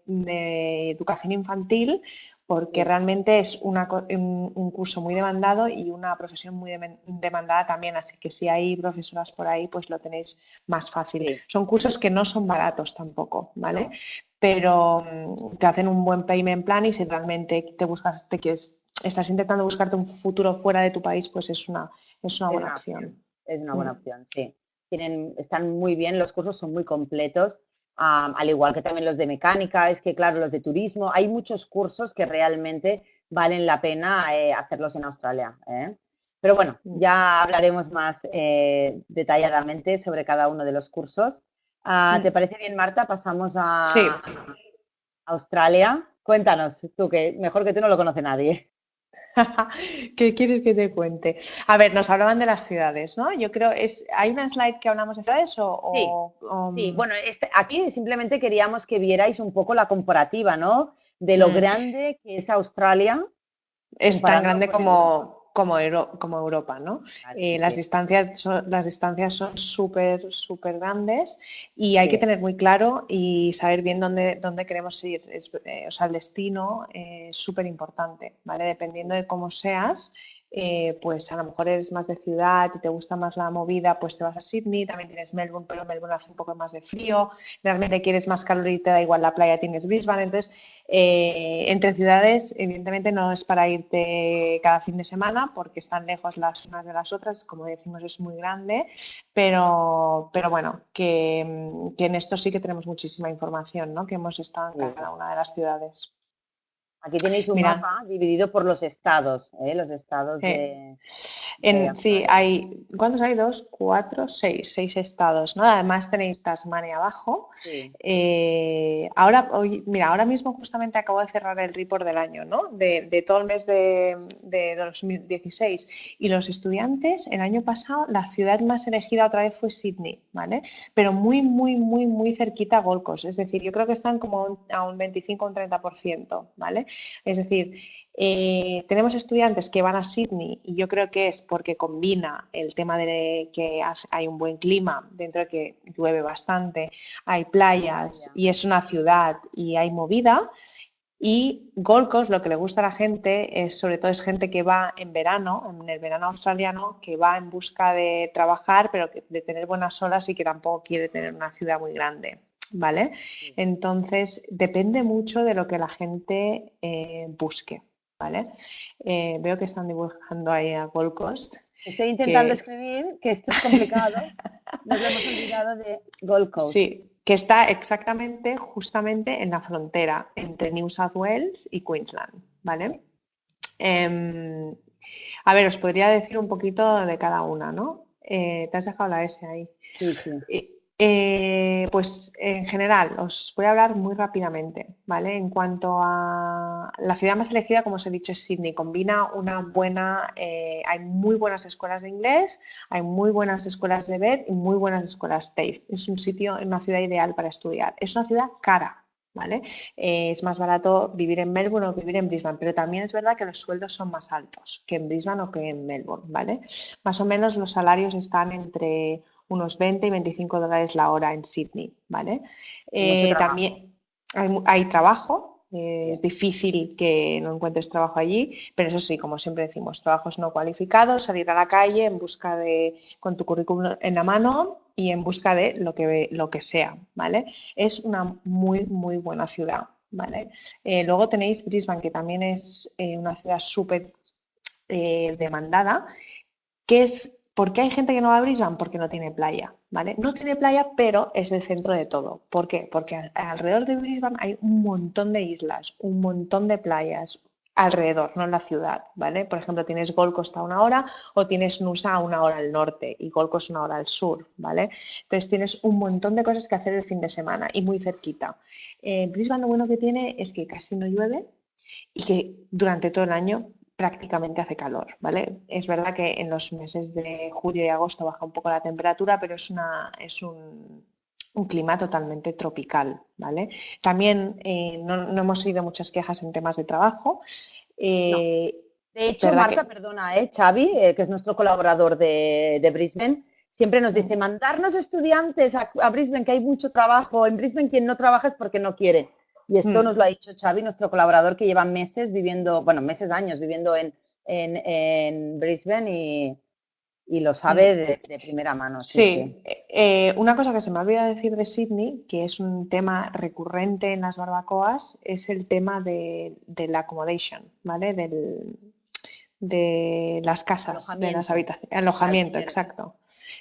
educación infantil porque realmente es un, curso muy demandado y una profesión muy demandada también, así que si hay profesoras por ahí, pues lo tenéis más fácil. Son cursos que no son baratos tampoco, ¿vale? Pero mm, te hacen un buen payment plan y si realmente te buscas, te quieres, estás intentando buscarte un futuro fuera de tu país, pues es una, es una buena opción. Es una buena mm. opción, sí están muy bien, los cursos son muy completos, al igual que también los de mecánica, es que claro, los de turismo, hay muchos cursos que realmente valen la pena eh, hacerlos en Australia. ¿eh? Pero bueno, mm. ya hablaremos más eh, detalladamente sobre cada uno de los cursos. Ah, mm. ¿Te parece bien, Marta? Pasamos a Australia. Cuéntanos, tú que mejor que tú no lo conoce nadie. ¿Qué quieres que te cuente? A ver, nos hablaban de las ciudades, ¿no? Yo creo, es, ¿hay una slide que hablamos de ciudades o...? sí, bueno, este, aquí simplemente queríamos que vierais un poco la comparativa, ¿no? De lo mm. grande que es Australia. Es tan grande como, como, como Europa, ¿no? Eh, las, distancias son, las distancias son súper, súper grandes y hay que tener muy claro y saber bien dónde, dónde queremos ir. Eh, o sea, el destino es súper importante, ¿vale? Dependiendo de cómo seas, eh, pues a lo mejor eres más de ciudad y te gusta más la movida, pues te vas a Sydney, también tienes Melbourne, pero Melbourne hace un poco más de frío, realmente quieres más calor y te da igual la playa, tienes Brisbane, entonces eh, entre ciudades evidentemente no es para irte cada fin de semana porque están lejos las unas de las otras, como decimos es muy grande, pero, pero bueno, que, en esto sí que tenemos muchísima información, ¿no? que hemos estado en cada una de las ciudades. Aquí tenéis un mapa dividido por los estados, ¿eh? los estados de, Sí, hay, ¿cuántos hay? Dos, cuatro, seis, seis estados, ¿no? Además tenéis Tasmania abajo. Eh, ahora, hoy, mira, ahora mismo justamente acabo de cerrar el report del año, ¿no? De, todo el mes de, 2016. Y los estudiantes, el año pasado, la ciudad más elegida otra vez fue Sydney, ¿vale? Pero muy, muy, muy, muy cerquita a Gold Coast. Es decir, yo creo que están como a un 25 o un 30%, ¿vale? Es decir, eh, tenemos estudiantes que van a Sydney y yo creo que es porque combina el tema de que hay un buen clima, dentro de que llueve bastante, hay playas y es una ciudad y hay movida. Y Gold Coast, lo que le gusta a la gente es, sobre todo, es gente que va en verano, en el verano australiano, que va en busca de trabajar, pero de tener buenas olas y que tampoco quiere tener una ciudad muy grande. ¿Vale? Entonces, depende mucho de lo que la gente eh, busque, ¿vale? Eh, veo que están dibujando ahí a Gold Coast. Estoy intentando escribir, que esto es complicado. Nos hemos olvidado de Gold Coast. Sí, que está exactamente, justamente en la frontera entre New South Wales y Queensland, ¿vale? Em, a ver, os podría decir un poquito de cada una, ¿no? Eh, te has dejado la S ahí. Sí, sí. Eh, pues en general, os voy a hablar muy rápidamente, ¿vale? En cuanto a la ciudad más elegida, como os he dicho, es Sydney. Combina una buena, eh, hay muy buenas escuelas de inglés, hay muy buenas escuelas de ver y muy buenas escuelas TAFE. Es un sitio, una ciudad ideal para estudiar. Es una ciudad cara, ¿vale? Eh, es más barato vivir en Melbourne o vivir en Brisbane, pero también es verdad que los sueldos son más altos que en Brisbane o que en Melbourne, ¿vale? Más o menos los salarios están entre unos 20 y 25 dólares la hora en Sydney, ¿vale? Eh, también hay, trabajo, eh, es difícil que no encuentres trabajo allí, pero eso sí, como siempre decimos, trabajos no cualificados, salir a la calle en busca de, con tu currículum en la mano y en busca de lo que, lo que sea, ¿vale? Es una muy, muy buena ciudad, ¿vale? Eh, luego tenéis Brisbane, que también es una ciudad súper demandada, que es ¿Por qué hay gente que no va a Brisbane? Porque no tiene playa, ¿vale? No tiene playa, pero es el centro de todo. ¿Por qué? Porque alrededor de Brisbane hay un montón de islas, un montón de playas alrededor, no en la ciudad, ¿vale? Por ejemplo, tienes Gold Coast a una hora o tienes Nusa a una hora al norte y Gold Coast una hora al sur, ¿vale? Entonces tienes un montón de cosas que hacer el fin de semana y muy cerquita. Eh, Brisbane lo bueno que tiene es que casi no llueve y que durante todo el año prácticamente hace calor, ¿vale? Es verdad que en los meses de julio y agosto baja un poco la temperatura, pero es, una, es un, clima totalmente tropical, ¿vale? También eh, no, hemos oído muchas quejas en temas de trabajo. Eh, de hecho, Marta, perdona, ¿eh? Xavi, eh, que es nuestro colaborador de, Brisbane, siempre nos dice, mandarnos estudiantes a, a, Brisbane, que hay mucho trabajo. En Brisbane quien no trabaja es porque no quiere. Y esto mm. nos lo ha dicho Xavi, nuestro colaborador, que lleva meses viviendo, bueno, meses, años viviendo en, en, Brisbane y, y, lo sabe mm. de, primera mano. Sí, eh, una cosa que se me ha olvidado decir de Sydney, que es un tema recurrente en las barbacoas, es el tema de, la accommodation, ¿vale? Del, de las casas, de las habitaciones, alojamiento, exacto.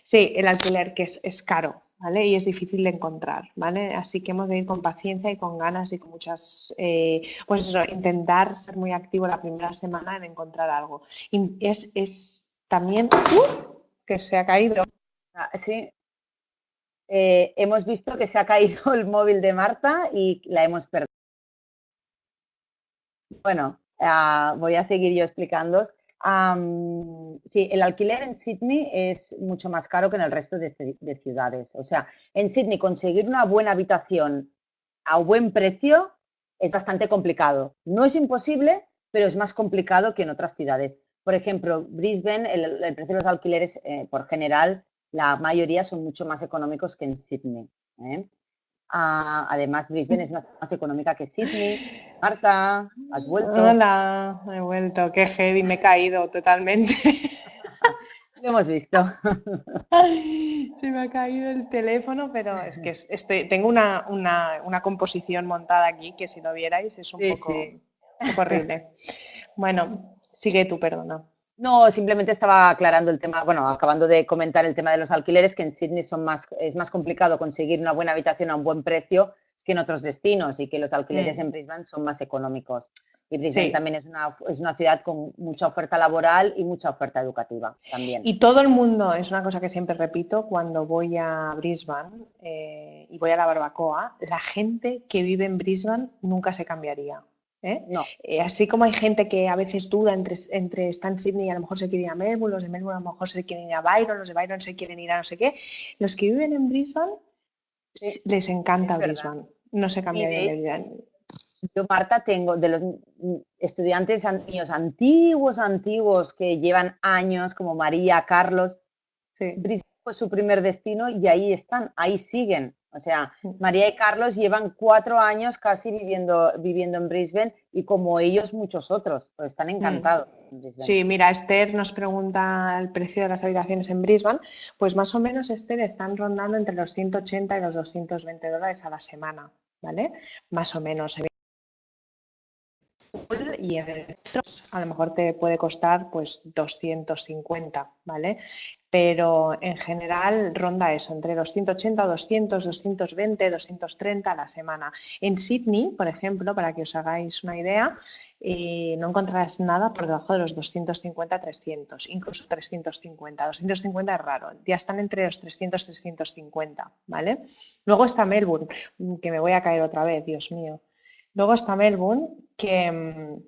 Sí, el alquiler, que es, es caro, ¿vale? Y es difícil de encontrar, ¿vale? Así que hemos de ir con paciencia y con ganas y con muchas, eh, pues eso, intentar ser muy activo la primera semana en encontrar algo. Y es, es también ¡uh! que se ha caído. Ah, sí. Eh, hemos visto que se ha caído el móvil de Marta y la hemos perdido. Bueno, ah, voy a seguir yo explicándoos sí, el alquiler en Sydney es mucho más caro que en el resto de, ciudades. O sea, en Sydney conseguir una buena habitación a buen precio es bastante complicado. No es imposible, pero es más complicado que en otras ciudades. Por ejemplo, Brisbane, el, precio de los alquileres, eh, por general, la mayoría son mucho más económicos que en Sydney. ¿eh? Ah, además, Brisbane es más económica que Sydney. Marta, ¿has vuelto? Hola, he vuelto. Qué heavy, me he caído totalmente. Lo hemos visto. Se me ha caído el teléfono, pero es que estoy, tengo una, composición montada aquí que si lo vierais es un, poco, un poco horrible. Bueno, sigue tú, perdona. No, simplemente estaba aclarando el tema, bueno, acabando de comentar el tema de los alquileres, que en Sydney son más, es más complicado conseguir una buena habitación a un buen precio que en otros destinos y que los alquileres mm. en Brisbane son más económicos. Y Brisbane también es una, es una ciudad con mucha oferta laboral y mucha oferta educativa también. Y todo el mundo, es una cosa que siempre repito, cuando voy a Brisbane eh, y voy a la barbacoa, la gente que vive en Brisbane nunca se cambiaría. ¿Eh? No. Eh, así como hay gente que a veces duda entre, entre estar en Sydney y a lo mejor se quiere ir a Melbourne, los de Melbourne a lo mejor se quieren ir a Byron, los de Byron se quieren ir a no sé qué, los que viven en Brisbane les encanta Brisbane, no se cambia de vida. Yo, Marta, tengo de los estudiantes míos antiguos, antiguos, que llevan años, como María, Carlos, Brisbane fue su primer destino y ahí están, ahí siguen. O sea, María y Carlos llevan cuatro años casi viviendo, viviendo en Brisbane y como ellos muchos otros, pues están encantados. Sí, mira, Esther nos pregunta el precio de las habitaciones en Brisbane. Pues más o menos, Esther, están rondando entre los 180 y los 220 dólares a la semana, ¿vale? Más o menos. Y en a lo mejor te puede costar pues 250, ¿vale? pero en general ronda eso, entre los 180, 200, 220, 230 a la semana. En Sydney, por ejemplo, para que os hagáis una idea, eh, no encontrarás nada por debajo de los 250, 300, incluso 350. 250 es raro, ya están entre los 300, 350, ¿vale? Luego está Melbourne, que me voy a caer otra vez, Dios mío. Luego está Melbourne, que mm,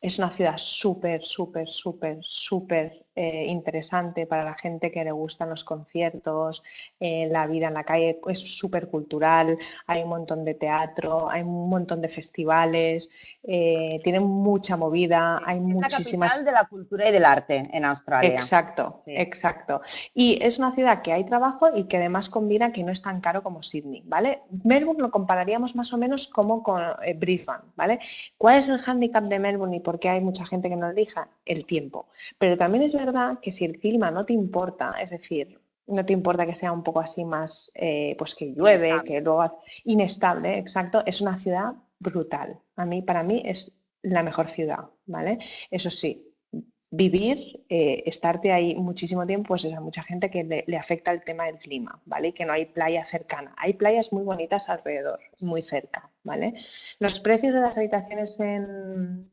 es una ciudad súper, súper, súper, súper eh, interesante para la gente que le gustan los conciertos, eh, la vida en la calle es súper cultural, hay un montón de teatro, hay un montón de festivales, eh, tiene mucha movida, hay es muchísimas... La capital de la cultura y del arte en Australia. Exacto, exacto. Y es una ciudad que hay trabajo y que además combina que no es tan caro como Sydney, ¿vale? Melbourne lo compararíamos más o menos como con Brisbane, ¿vale? ¿Cuál es el hándicap de Melbourne y por qué hay mucha gente que no elija? El tiempo. Pero también es verdad que si el clima no te importa, es decir, no te importa que sea un poco así más, eh, pues que llueve, que luego inestable, exacto, es una ciudad brutal. A mí, para mí es la mejor ciudad, ¿vale? Eso sí, vivir, eh, estarte ahí muchísimo tiempo, pues es a mucha gente que le, le, afecta el tema del clima, ¿vale? Que no hay playa cercana. Hay playas muy bonitas alrededor, muy cerca, ¿vale? Los precios de las habitaciones en,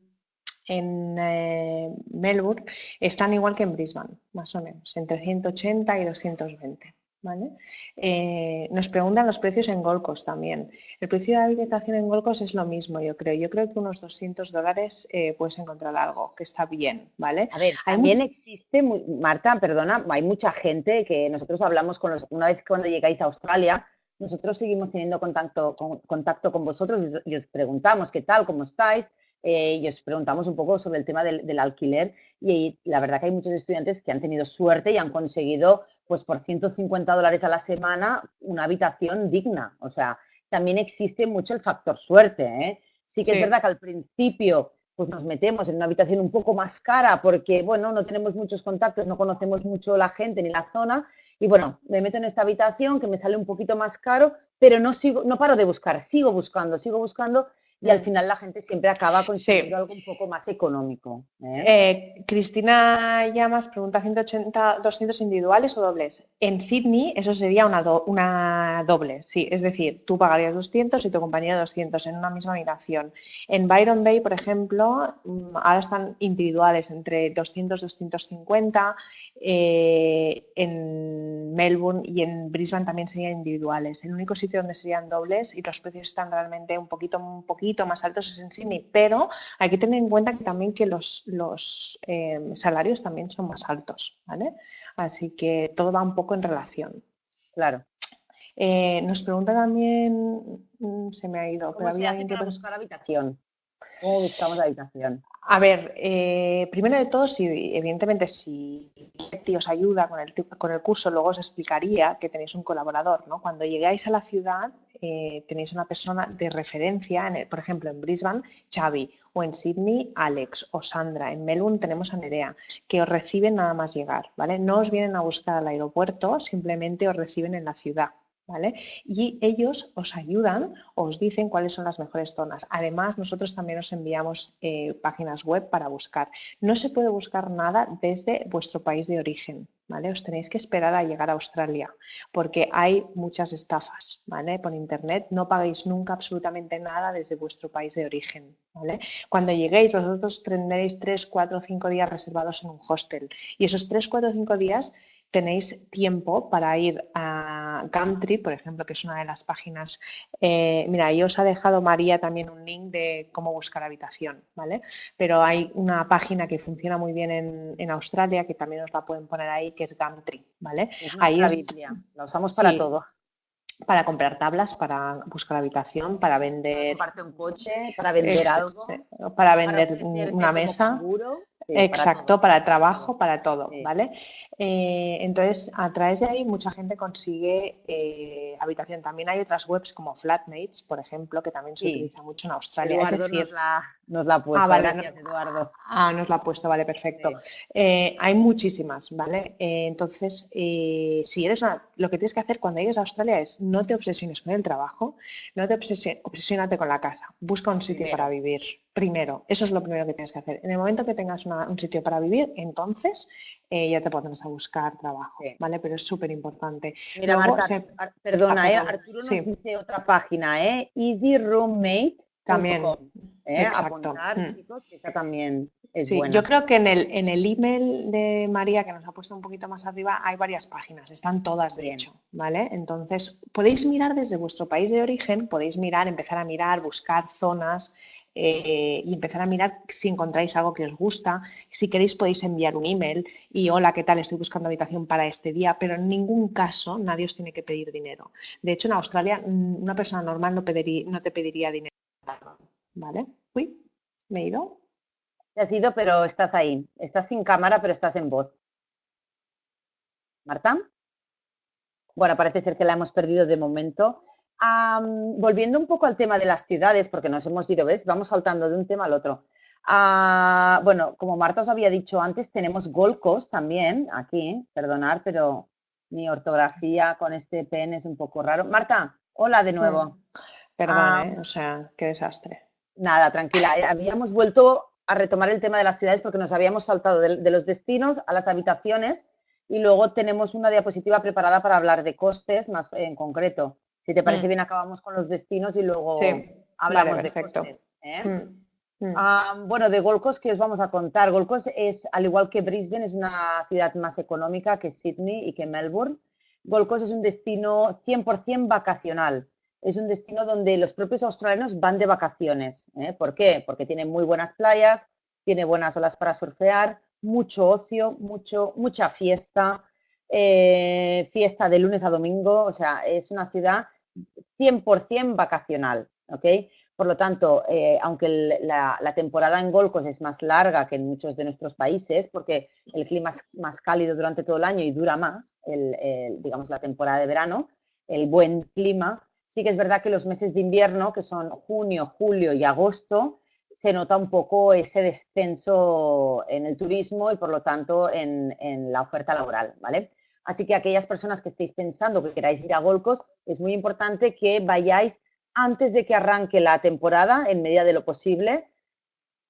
en eh, Melbourne están igual que en Brisbane, más o menos, entre 180 y 220. ¿vale? Eh, nos preguntan los precios en Gold Coast también. El precio de la habitación en Gold Coast es lo mismo, yo creo. Yo creo que unos 200 dólares eh, puedes encontrar algo que está bien, ¿vale? A ver, también existe, Marta, perdona, hay mucha gente que nosotros hablamos con los, una vez cuando llegáis a Australia, nosotros seguimos teniendo contacto con, contacto con vosotros y os preguntamos qué tal, cómo estáis, eh, y os preguntamos un poco sobre el tema del, alquiler y, la verdad que hay muchos estudiantes que han tenido suerte y han conseguido pues por 150 dólares a la semana una habitación digna. O sea, también existe mucho el factor suerte. ¿eh? Sí que es verdad que al principio pues nos metemos en una habitación un poco más cara porque, bueno, no tenemos muchos contactos, no conocemos mucho la gente ni la zona y bueno, me meto en esta habitación que me sale un poquito más caro, pero no sigo, no paro de buscar, sigo buscando, sigo buscando y al final la gente siempre acaba consiguiendo algo un poco más económico. ¿eh? Eh, Cristina Llamas pregunta 180, 200 individuales o dobles. En Sydney eso sería una, una doble, sí, es decir, tú pagarías 200 y tu compañero 200 en una misma habitación. En Byron Bay, por ejemplo, mm, ahora están individuales entre 200 250, eh, en Melbourne y en Brisbane también serían individuales. El único sitio donde serían dobles y los precios están realmente un poquito, un poquito más altos es en Sydney, pero hay que tener en cuenta que también que los, los eh, salarios también son más altos, ¿vale? Así que todo va un poco en relación. Claro. Eh, nos pregunta también, mm, se me ha ido, pero había alguien que buscar habitación. ¿Cómo buscamos habitación? A ver, eh, primero de todo, evidentemente, si os ayuda con el, con el curso, luego os explicaría que tenéis un colaborador. ¿no? Cuando llegáis a la ciudad, eh, tenéis una persona de referencia, en por ejemplo, en Brisbane, Xavi, o en Sydney, Alex o Sandra. En Melbourne tenemos a Nerea, que os reciben nada más llegar. ¿vale? No os vienen a buscar al aeropuerto, simplemente os reciben en la ciudad. Y ellos os ayudan, os dicen cuáles son las mejores zonas. Además, nosotros también os enviamos eh, páginas web para buscar. No se puede buscar nada desde vuestro país de origen, ¿vale? Os tenéis que esperar a llegar a Australia, porque hay muchas estafas, ¿vale? Por internet no pagáis nunca absolutamente nada desde vuestro país de origen, ¿vale? Cuando lleguéis, vosotros tendréis 3, 4, 5 días reservados en un hostel y esos 3, 4, 5 días tenéis tiempo para ir a Gumtree, por ejemplo, que es una de las páginas. Eh, mira, ahí os ha dejado María también un link de cómo buscar habitación, ¿vale? Pero hay una página que funciona muy bien en, Australia, que también os la pueden poner ahí, que es Gumtree, ¿vale? ahí es, la usamos para todo. Para comprar tablas, para buscar habitación, para vender. Para un coche, para vender algo. Para vender una mesa. Exacto, para, trabajo, para todo, ¿vale? Eh, entonces, a través de ahí mucha gente consigue eh, habitación. También hay otras webs como Flatmates, por ejemplo, que también se utiliza mucho en Australia. es decir, nos la, nos la ha puesto. Ah, vale, gracias, Eduardo. Ah, nos la ha puesto, vale, perfecto. Eh, hay muchísimas, ¿vale? Entonces, si eres una, lo que tienes que hacer cuando llegues a Australia es no te obsesiones con el trabajo, no te obsesionate con la casa, busca un sitio para vivir primero. Eso es lo primero que tienes que hacer. En el momento que tengas un sitio para vivir, entonces eh, ya te podrás a buscar trabajo, ¿vale? Pero es súper importante. Mira, Marta, perdona, eh, Arturo nos dice otra página, ¿eh? Easy Roommate. También, ¿eh? exacto. Mm. chicos, que esa también es sí, Yo creo que en el, en el email de María, que nos ha puesto un poquito más arriba, hay varias páginas, están todas de hecho, ¿vale? Entonces, podéis mirar desde vuestro país de origen, podéis mirar, empezar a mirar, buscar zonas, eh, y empezar a mirar si encontráis algo que os gusta. Si queréis podéis enviar un email y hola, ¿qué tal? Estoy buscando habitación para este día, pero en ningún caso nadie os tiene que pedir dinero. De hecho, en Australia mm, una persona normal no, no te pediría dinero. ¿Vale? Uy, me he ido. Te has ido, pero estás ahí. Estás sin cámara, pero estás en voz. ¿Marta? Bueno, parece ser que la hemos perdido de momento volviendo un poco al tema de las ciudades, porque nos hemos ido, ¿ves? Vamos saltando de un tema al otro. Ah, bueno, como Marta os había dicho antes, tenemos Gold Coast también aquí, perdonar, pero mi ortografía con este pen es un poco raro. Marta, hola de nuevo. Mm, perdón, ah, ¿eh? o sea, qué desastre. Nada, tranquila. Eh, habíamos vuelto a retomar el tema de las ciudades porque nos habíamos saltado de los destinos a las habitaciones y luego tenemos una diapositiva preparada para hablar de costes más en concreto. Si te parece mm. bien, acabamos con los destinos y luego hablamos de costes. ¿eh? Mm, mm. Ah, bueno, de Gold Coast, ¿qué os vamos a contar? Gold Coast es, al igual que Brisbane, es una ciudad más económica que Sydney y que Melbourne. Gold Coast es un destino 100% vacacional. Es un destino donde los propios australianos van de vacaciones. ¿eh? ¿Por qué? Porque tiene muy buenas playas, tiene buenas olas para surfear, mucho ocio, mucho, mucha fiesta, eh, fiesta de lunes a domingo. O sea, es una ciudad 100% vacacional, ¿ok? Por lo tanto, eh, aunque la, temporada en Golcos es más larga que en muchos de nuestros países, porque el clima es más cálido durante todo el año y dura más, digamos, la temporada de verano, el buen clima, sí que es verdad que los meses de invierno, que son junio, julio y agosto, se nota un poco ese descenso en el turismo y, por lo tanto, en la oferta laboral, ¿vale? Así que aquellas personas que estéis pensando que queráis ir a Golcos, es muy importante que vayáis antes de que arranque la temporada, en medida de lo posible,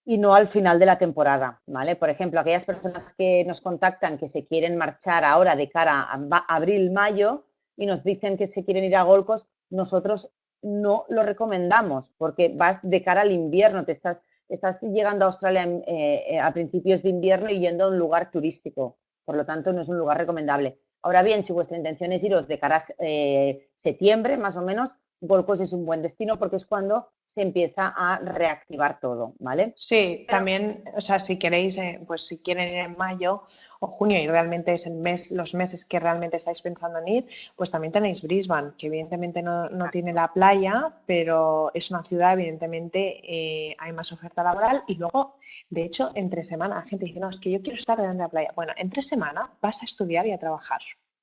y no al final de la temporada, ¿vale? Por ejemplo, aquellas personas que nos contactan que se quieren marchar ahora de cara a abril, mayo y nos dicen que se quieren ir a Golcos, nosotros no lo recomendamos porque vas de cara al invierno, te estás, estás llegando a Australia eh, eh, a principios de invierno y yendo a un lugar turístico, por lo tanto no es un lugar recomendable. Ahora bien, si vuestra intención es iros de cara a eh, septiembre, más o menos, Golcos es un buen destino porque es cuando se empieza a reactivar todo, ¿vale? Sí, también, o sea, si queréis, eh, pues si quieren ir en mayo o junio y realmente es el mes, los meses que realmente estáis pensando en ir, pues también tenéis Brisbane, que evidentemente no, tiene la playa, pero es una ciudad, evidentemente eh, hay más oferta laboral y luego, de hecho, entre semana, la gente dice, no, es que yo quiero estar delante de la playa. Bueno, entre semana vas a estudiar y a trabajar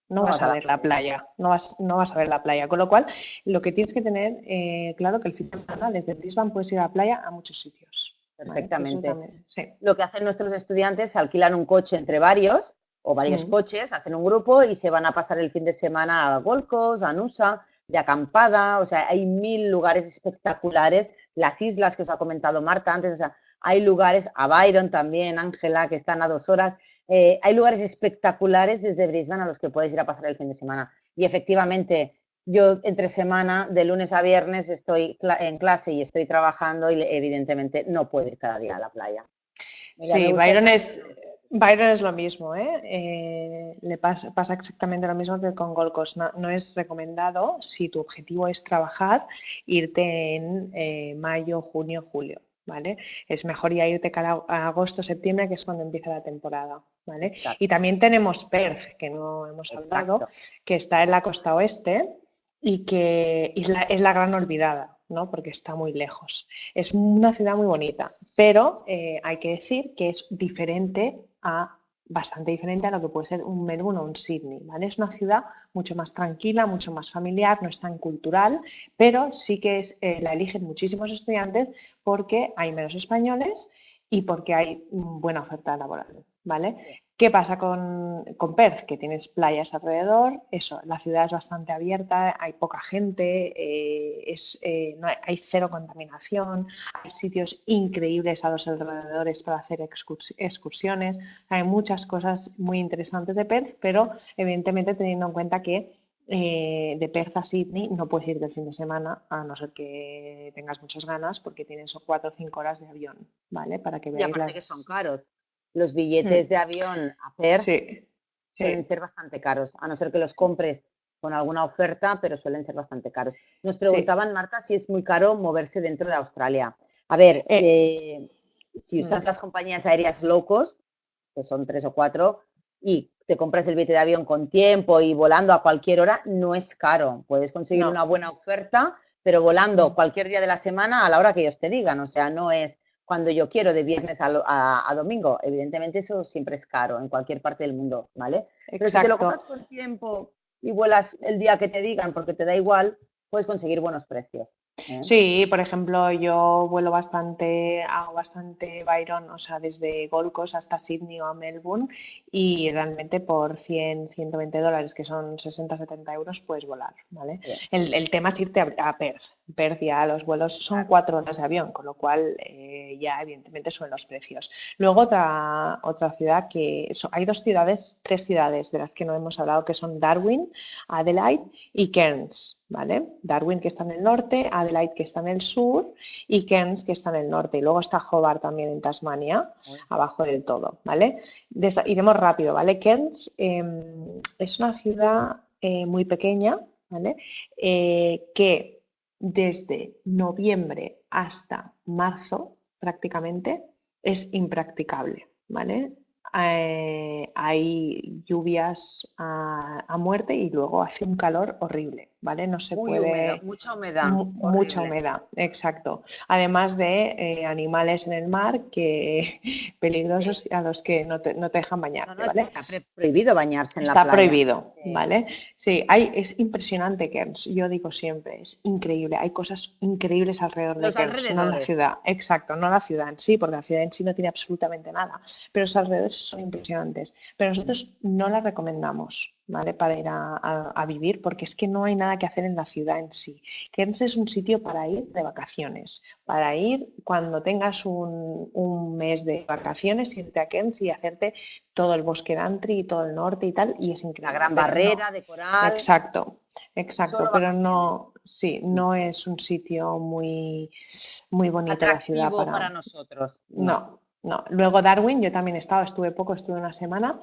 no vas a ver la playa, no vas, no vas a ver la playa. Con lo cual, lo que tienes que tener eh, claro que el fin de semana desde Brisbane puedes ir a la playa a muchos sitios. Perfectamente. Lo que hacen nuestros estudiantes, alquilan un coche entre varios o varios coches, hacen un grupo y se van a pasar el fin de semana a Gold Coast, a Nusa, de acampada, o sea, hay mil lugares espectaculares, las islas que os ha comentado Marta antes, o sea, hay lugares, a Byron también, Ángela, que están a dos horas, eh, hay lugares espectaculares desde Brisbane a los que puedes ir a pasar el fin de semana. Y efectivamente, yo entre semana, de lunes a viernes, estoy en clase y estoy trabajando y evidentemente no puedo ir cada día a la playa. sí, Byron es, Byron es lo mismo, ¿eh? Eh, le pasa, exactamente lo mismo que con Gold Coast. No, es recomendado, si tu objetivo es trabajar, irte en mayo, junio, julio. ¿Vale? Es mejor ya irte a agosto, septiembre, que es cuando empieza la temporada, ¿vale? Y también tenemos Perth, que no hemos hablado, que está en la costa oeste y que es la, es la gran olvidada, ¿no? Porque está muy lejos. Es una ciudad muy bonita, pero eh, hay que decir que es diferente a bastante diferente a lo que puede ser un Melbourne o un Sydney, ¿vale? Es una ciudad mucho más tranquila, mucho más familiar, no es tan cultural, pero sí que es, eh, la eligen muchísimos estudiantes porque hay menos españoles y porque hay buena oferta laboral, ¿vale? ¿Qué pasa con, Perth? Que tienes playas alrededor, eso, la ciudad es bastante abierta, hay poca gente, eh, es, eh, no hay, cero contaminación, hay sitios increíbles a los alrededores para hacer excursiones, hay muchas cosas muy interesantes de Perth, pero evidentemente teniendo en cuenta que eh, de Perth a Sydney no puedes ir del fin de semana, a no ser que tengas muchas ganas, porque tienes cuatro o cinco horas de avión, ¿vale? Para que veáis las... que son caros los billetes mm. de avión a Perth suelen ser bastante caros, a no ser que los compres con alguna oferta, pero suelen ser bastante caros. Nos preguntaban, Marta, si es muy caro moverse dentro de Australia. A ver, eh, eh, si usas las compañías aéreas low cost, que son tres o cuatro, y te compras el billete de avión con tiempo y volando a cualquier hora, no es caro. Puedes conseguir una buena oferta, pero volando cualquier día de la semana a la hora que ellos te digan. O sea, no es cuando yo quiero de viernes a, domingo. Evidentemente eso siempre es caro en cualquier parte del mundo, ¿vale? Pero si te lo compras con tiempo y vuelas el día que te digan porque te da igual, puedes conseguir buenos precios. ¿Eh? Sí, por ejemplo, yo vuelo bastante, hago bastante Byron, o sea, desde Gold Coast hasta Sydney o a Melbourne y realmente por 100, 120 dólares, que son 60, 70 euros, puedes volar, ¿vale? El, tema es irte a, Perth. Perth ya los vuelos son cuatro horas de avión, con lo cual eh, ya evidentemente suben los precios. Luego otra, otra ciudad que, hay dos ciudades, tres ciudades de las que no hemos hablado, que son Darwin, Adelaide y Cairns. ¿vale? Darwin que está en el norte, Adelaide que está en el sur y Cairns que está en el norte. Y luego está Hobart también en Tasmania, abajo del todo, ¿vale? iremos rápido, ¿vale? Cairns em, es una ciudad eh, muy pequeña, ¿vale? Eh, que desde noviembre hasta marzo prácticamente es impracticable, ¿vale? Eh, hay lluvias a, muerte y luego hace un calor horrible, ¿vale? No se puede... mucha humedad. mucha humedad, exacto. Además de eh, animales en el mar que peligrosos a los que no te, dejan bañar. Está prohibido bañarse en la playa. Está prohibido, ¿vale? Sí, hay, es impresionante Cairns, yo digo siempre, es increíble. Hay cosas increíbles alrededor de Cairns, no la ciudad. Exacto, no la ciudad en sí, porque la ciudad en sí no tiene absolutamente nada, pero los alrededores son impresionantes. Pero nosotros no la recomendamos. ¿Vale? Para ir a, vivir, porque es que no hay nada que hacer en la ciudad en sí. Cairns es un sitio para ir de vacaciones, para ir cuando tengas un, un mes de vacaciones, irte a Cairns y hacerte todo el bosque de Antri y todo el norte y tal, y es increíble. La gran barrera de coral. Exacto, exacto, pero no, sí, no es un sitio muy, muy bonito la ciudad para... para nosotros. no. No, luego Darwin, yo también he estado, estuve poco, estuve una semana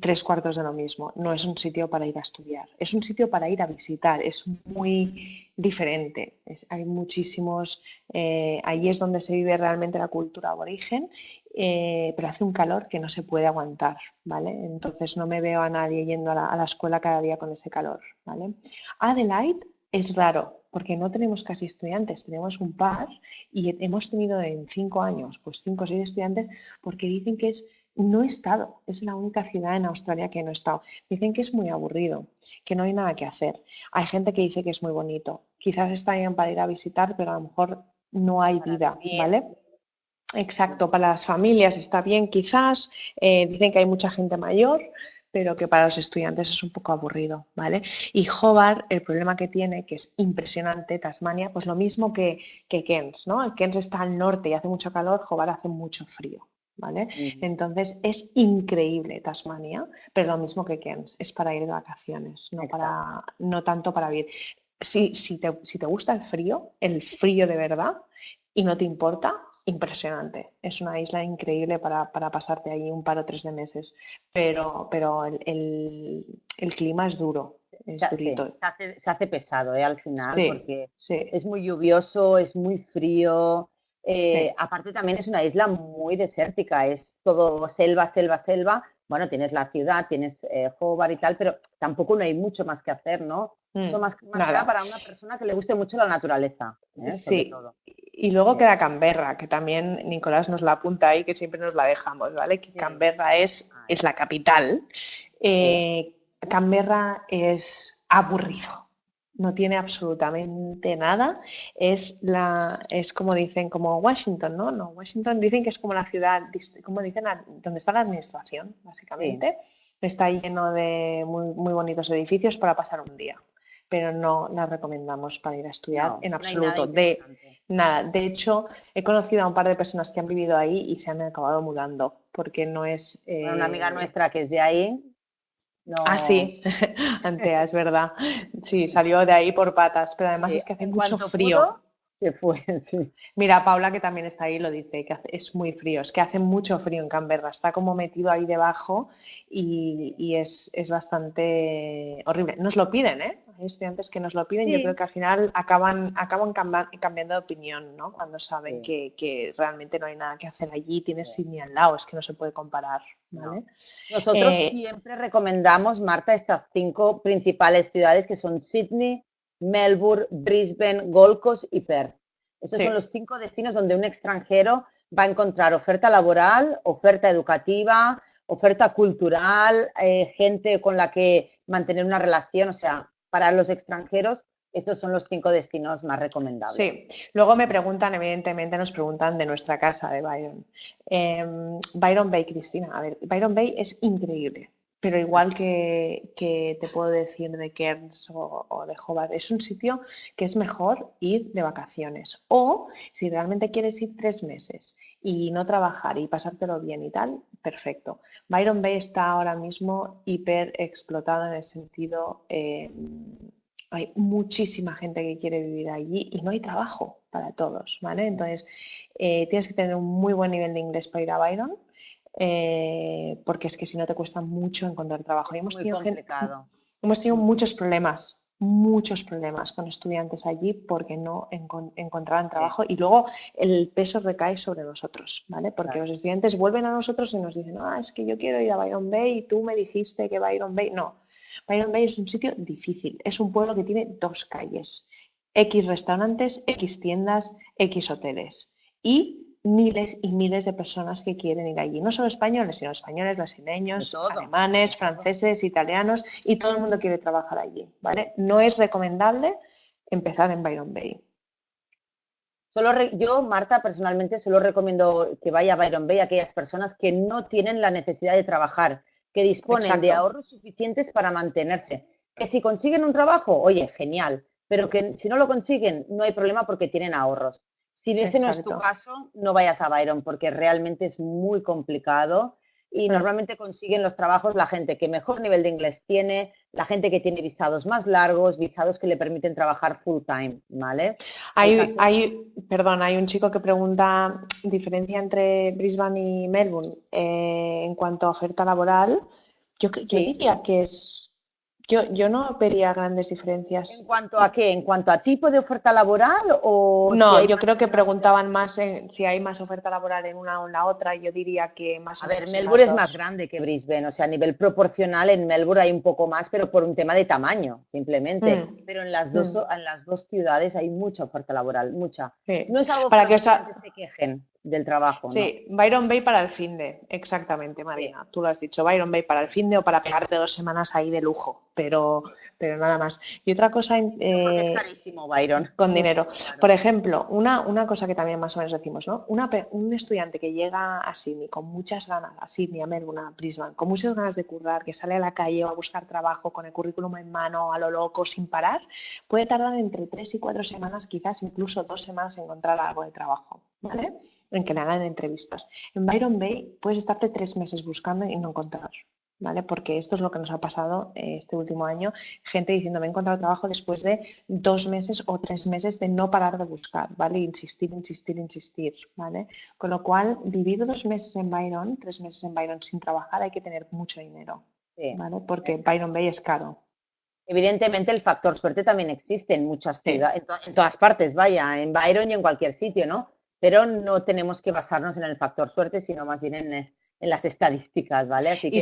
tres cuartos de lo mismo. No es un sitio para ir a estudiar, es un sitio para ir a visitar, es muy diferente. hay muchísimos, eh, ahí es donde se vive realmente la cultura aborigen, eh, pero hace un calor que no se puede aguantar, ¿vale? Entonces no me veo a nadie yendo a la, a la escuela cada día con ese calor, ¿vale? Adelaide es raro, porque no tenemos casi estudiantes, tenemos un par y hemos tenido en cinco años, pues cinco o seis estudiantes, porque dicen que es, no he estado, es la única ciudad en Australia que no he estado. Dicen que es muy aburrido, que no hay nada que hacer. Hay gente que dice que es muy bonito. Quizás está bien para ir a visitar, pero a lo mejor no hay vida, ¿vale? Exacto, para las familias está bien quizás, eh, dicen que hay mucha gente mayor, pero que para los estudiantes es un poco aburrido, ¿vale? Y Hobart, el problema que tiene, que es impresionante, Tasmania, pues lo mismo que, que Cairns, ¿no? Cairns está al norte y hace mucho calor, Hobart hace mucho frío, ¿vale? Entonces es increíble Tasmania, pero lo mismo que Cairns, es para ir de vacaciones, no, para, no tanto para vivir. Si, si, te, si te gusta el frío, el frío de verdad, y no te importa, impresionante. Es una isla increíble para, pasarte ahí un par o tres de meses, pero, pero el, clima es duro. se, hace, pesado ¿eh? al final porque es muy lluvioso, es muy frío. Eh, aparte también es una isla muy desértica, es todo selva, selva, selva. Bueno, tienes la ciudad, tienes eh, Hobart y tal, pero tampoco no hay mucho más que hacer, ¿no? Mm, más, más para una persona que le guste mucho la naturaleza. ¿eh? Sí, Y luego queda Canberra, que también Nicolás nos la apunta ahí, que siempre nos la dejamos, ¿vale? Que Canberra es, es la capital. Eh, Canberra es aburrido, no tiene absolutamente nada. Es, la, es como dicen, como Washington, ¿no? No, Washington dicen que es como la ciudad, como dicen, donde está la administración, básicamente. Está lleno de muy, muy bonitos edificios para pasar un día pero no la recomendamos para ir a estudiar en absoluto. de nada. De hecho, he conocido a un par de personas que han vivido ahí y se han acabado mudando porque no es. Una amiga eh, nuestra que es de ahí. No... Ah, sí, Antea, es verdad. Sí, salió de ahí por patas, pero además es que hace mucho frío que fue, sí. Mira, Paula, que también está ahí, lo dice, que es muy frío, es que hace mucho frío en Canberra, está como metido ahí debajo y, es, bastante horrible. Nos lo piden, ¿eh? Hay estudiantes que nos lo piden, y yo creo que al final acaban, acaban cambiando de opinión, ¿no? Cuando saben que, realmente no hay nada que hacer allí, tienes Sydney al lado, es que no se puede comparar, ¿vale? Nosotros eh, siempre recomendamos, Marta, estas cinco principales ciudades que son Sydney, Melbourne, Brisbane, Gold Coast y Perth. Estos son los cinco destinos donde un extranjero va a encontrar oferta laboral, oferta educativa, oferta cultural, eh, gente con la que mantener una relación. O sea, para los extranjeros, estos son los cinco destinos más recomendables. Sí, luego me preguntan, evidentemente nos preguntan de nuestra casa de Byron. Em, Byron Bay, Cristina. A ver, Byron Bay es increíble pero igual que, te puedo decir de Cairns o, de Hobart, es un sitio que es mejor ir de vacaciones. O si realmente quieres ir tres meses y no trabajar y pasártelo bien y tal, perfecto. Byron Bay está ahora mismo hiper explotado en el sentido, eh, hay muchísima gente que quiere vivir allí y no hay trabajo para todos, ¿vale? Entonces, eh, tienes que tener un muy buen nivel de inglés para ir a Byron eh, porque es que si no te cuesta mucho encontrar trabajo. hemos, tenido hemos tenido muchos problemas, muchos problemas con estudiantes allí porque no encontraban trabajo y luego el peso recae sobre nosotros, ¿vale? Porque los estudiantes vuelven a nosotros y nos dicen, ah, es que yo quiero ir a Byron Bay y tú me dijiste que Byron Bay. No, Byron Bay es un sitio difícil, es un pueblo que tiene dos calles, X restaurantes, X tiendas, X hoteles. Y miles y miles de personas que quieren ir allí. No solo españoles, sino españoles, brasileños, alemanes, franceses, italianos y todo el mundo quiere trabajar allí. ¿vale? No es recomendable empezar en Byron Bay. Solo yo, Marta, personalmente solo recomiendo que vaya a Byron Bay a aquellas personas que no tienen la necesidad de trabajar, que disponen de ahorros suficientes para mantenerse. Que si consiguen un trabajo, oye, genial, pero que si no lo consiguen, no hay problema porque tienen ahorros. Si ese no es tu caso, no vayas a Byron porque realmente es muy complicado y normalmente consiguen los trabajos la gente que mejor nivel de inglés tiene, la gente que tiene visados más largos, visados que le permiten trabajar full time, ¿vale? Hay, hay perdón, hay un chico que pregunta diferencia entre Brisbane y Melbourne eh, en cuanto a oferta laboral. Yo, yo diría que es yo, yo no vería grandes diferencias. ¿En cuanto a qué? ¿En cuanto a tipo de oferta laboral o...? No, yo creo que preguntaban más en, si hay más oferta laboral en una o en la otra. Yo diría que más... A ver, Melbourne es más grande que Brisbane. O sea, a nivel proporcional en Melbourne hay un poco más, pero por un tema de tamaño, simplemente. Mm. Pero en las, dos, mm. en las dos ciudades hay mucha oferta laboral, mucha. No es algo Para que, que se quejen del trabajo. Sí, Byron Bay para el fin de, exactamente, Marina. Tú lo has dicho, Byron Bay para el fin de o para pegarte dos semanas ahí de lujo, pero, pero nada más. Y otra cosa. es eh, carísimo, Byron. Con dinero. Por ejemplo, una, una cosa que también más o menos decimos, ¿no? Una, un estudiante que llega a Sydney con muchas ganas, a Sydney, a Melbourne, a Brisbane, con muchas ganas de currar, que sale a la calle o a buscar trabajo con el currículum en mano, a lo loco, sin parar, puede tardar entre tres y cuatro semanas, quizás incluso dos semanas en encontrar algo de trabajo, ¿vale? En que le hagan entrevistas. En Byron Bay puedes estarte tres meses buscando y no encontrar, ¿vale? Porque esto es lo que nos ha pasado eh, este último año. Gente diciendo, me he encontrado trabajo después de dos meses o tres meses de no parar de buscar, ¿vale? Insistir, insistir, insistir, ¿vale? Con lo cual, vivir dos meses en Byron, tres meses en Byron sin trabajar, hay que tener mucho dinero, ¿vale? Porque Byron Bay es caro. Evidentemente el factor suerte también existe en muchas ciudades, en todas partes, vaya, en Byron y en cualquier sitio, ¿no? Pero no tenemos que basarnos en el factor suerte, sino más bien en, en las estadísticas, ¿vale? Así que...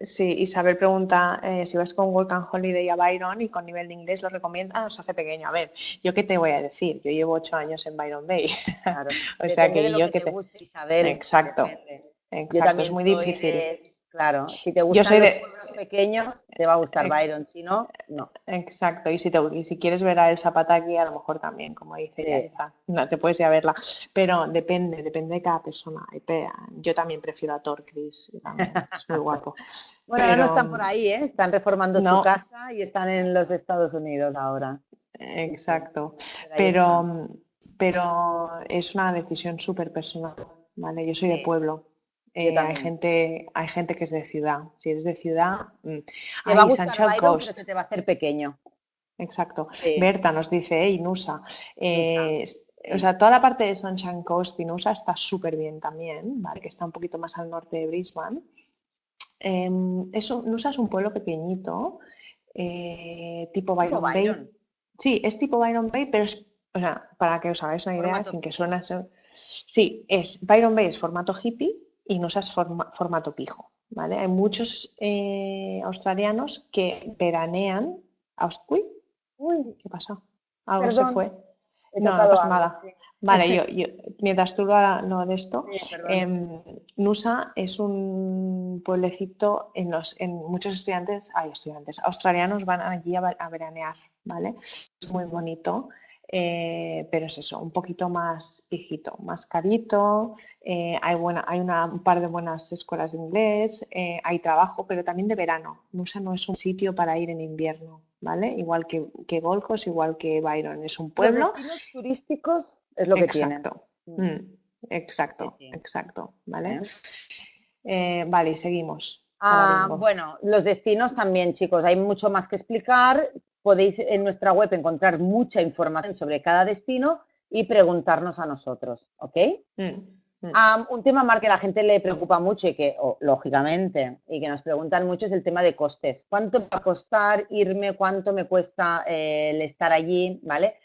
sí, Isabel pregunta eh, si vas con Work and Holiday a Byron y con nivel de inglés lo recomienda, os hace pequeño. A ver, ¿yo qué te voy a decir? Yo llevo ocho años en Byron Bay. Claro. o sea que yo que te, guste, Isabel. Exacto. Exacto, es muy difícil. Claro, si te gustan los pueblos pequeños, te va a gustar Byron, si no, no. Exacto, y si, te, y si quieres ver a El Zapataki, a lo mejor también, como dice no te puedes ir a verla, pero depende, depende de cada persona. Yo también prefiero a Thor Chris, es muy guapo. bueno, ahora no están por ahí, ¿eh? están reformando su casa y están en los Estados Unidos ahora. Exacto, pero, pero es una decisión súper personal, ¿vale? Yo soy de pueblo eh, hay, gente, hay gente que es de ciudad. Si eres de ciudad, mm, te va a gustar Byron, Pero se te va a hacer pequeño. Exacto. Berta nos dice, hey, Nusa. Eh, o sea, toda la parte de Sunshine Coast y Nusa está súper bien también, ¿vale? Que está un poquito más al norte de Brisbane. Eh, Nusa es un pueblo pequeñito, eh, tipo Byron, Bay. Sí, es tipo Byron Bay, pero es, o sea, para que os hagáis una idea, sin que suene... Sí, es Byron Bay es formato hippie, y no seas formato pijo. ¿vale? Hay muchos eh, australianos que veranean. Uy, uy, ¿qué pasó? Algo se fue. No, no pasa nada. Vale, yo, yo, mientras tú lo, de esto, em, Nusa es un pueblecito en los, en muchos estudiantes, hay estudiantes, australianos van allí a, a veranear, ¿vale? Es muy bonito. Eh, pero es eso, un poquito más viejito, más carito, eh, hay, buena, hay una, un par de buenas escuelas de inglés, eh, hay trabajo, pero también de verano. Nusa no es un sitio para ir en invierno, ¿vale?Igual que, que Golcos, igual que Byron, es un pueblo. Los turísticos es lo que exacto. tienen. Mm, exacto, exacto, ¿vale? vale, y seguimos. Ah, bueno, los destinos también, chicos, hay mucho más que explicar podéis en nuestra web encontrar mucha información sobre cada destino y preguntarnos a nosotros, ¿ok? Mm, mm. un tema, Mar, que a la gente le preocupa mucho y que, lógicamente, y que nos preguntan mucho es el tema de costes. ¿Cuánto va a costar irme? ¿Cuánto me cuesta eh, el estar allí? ¿Vale?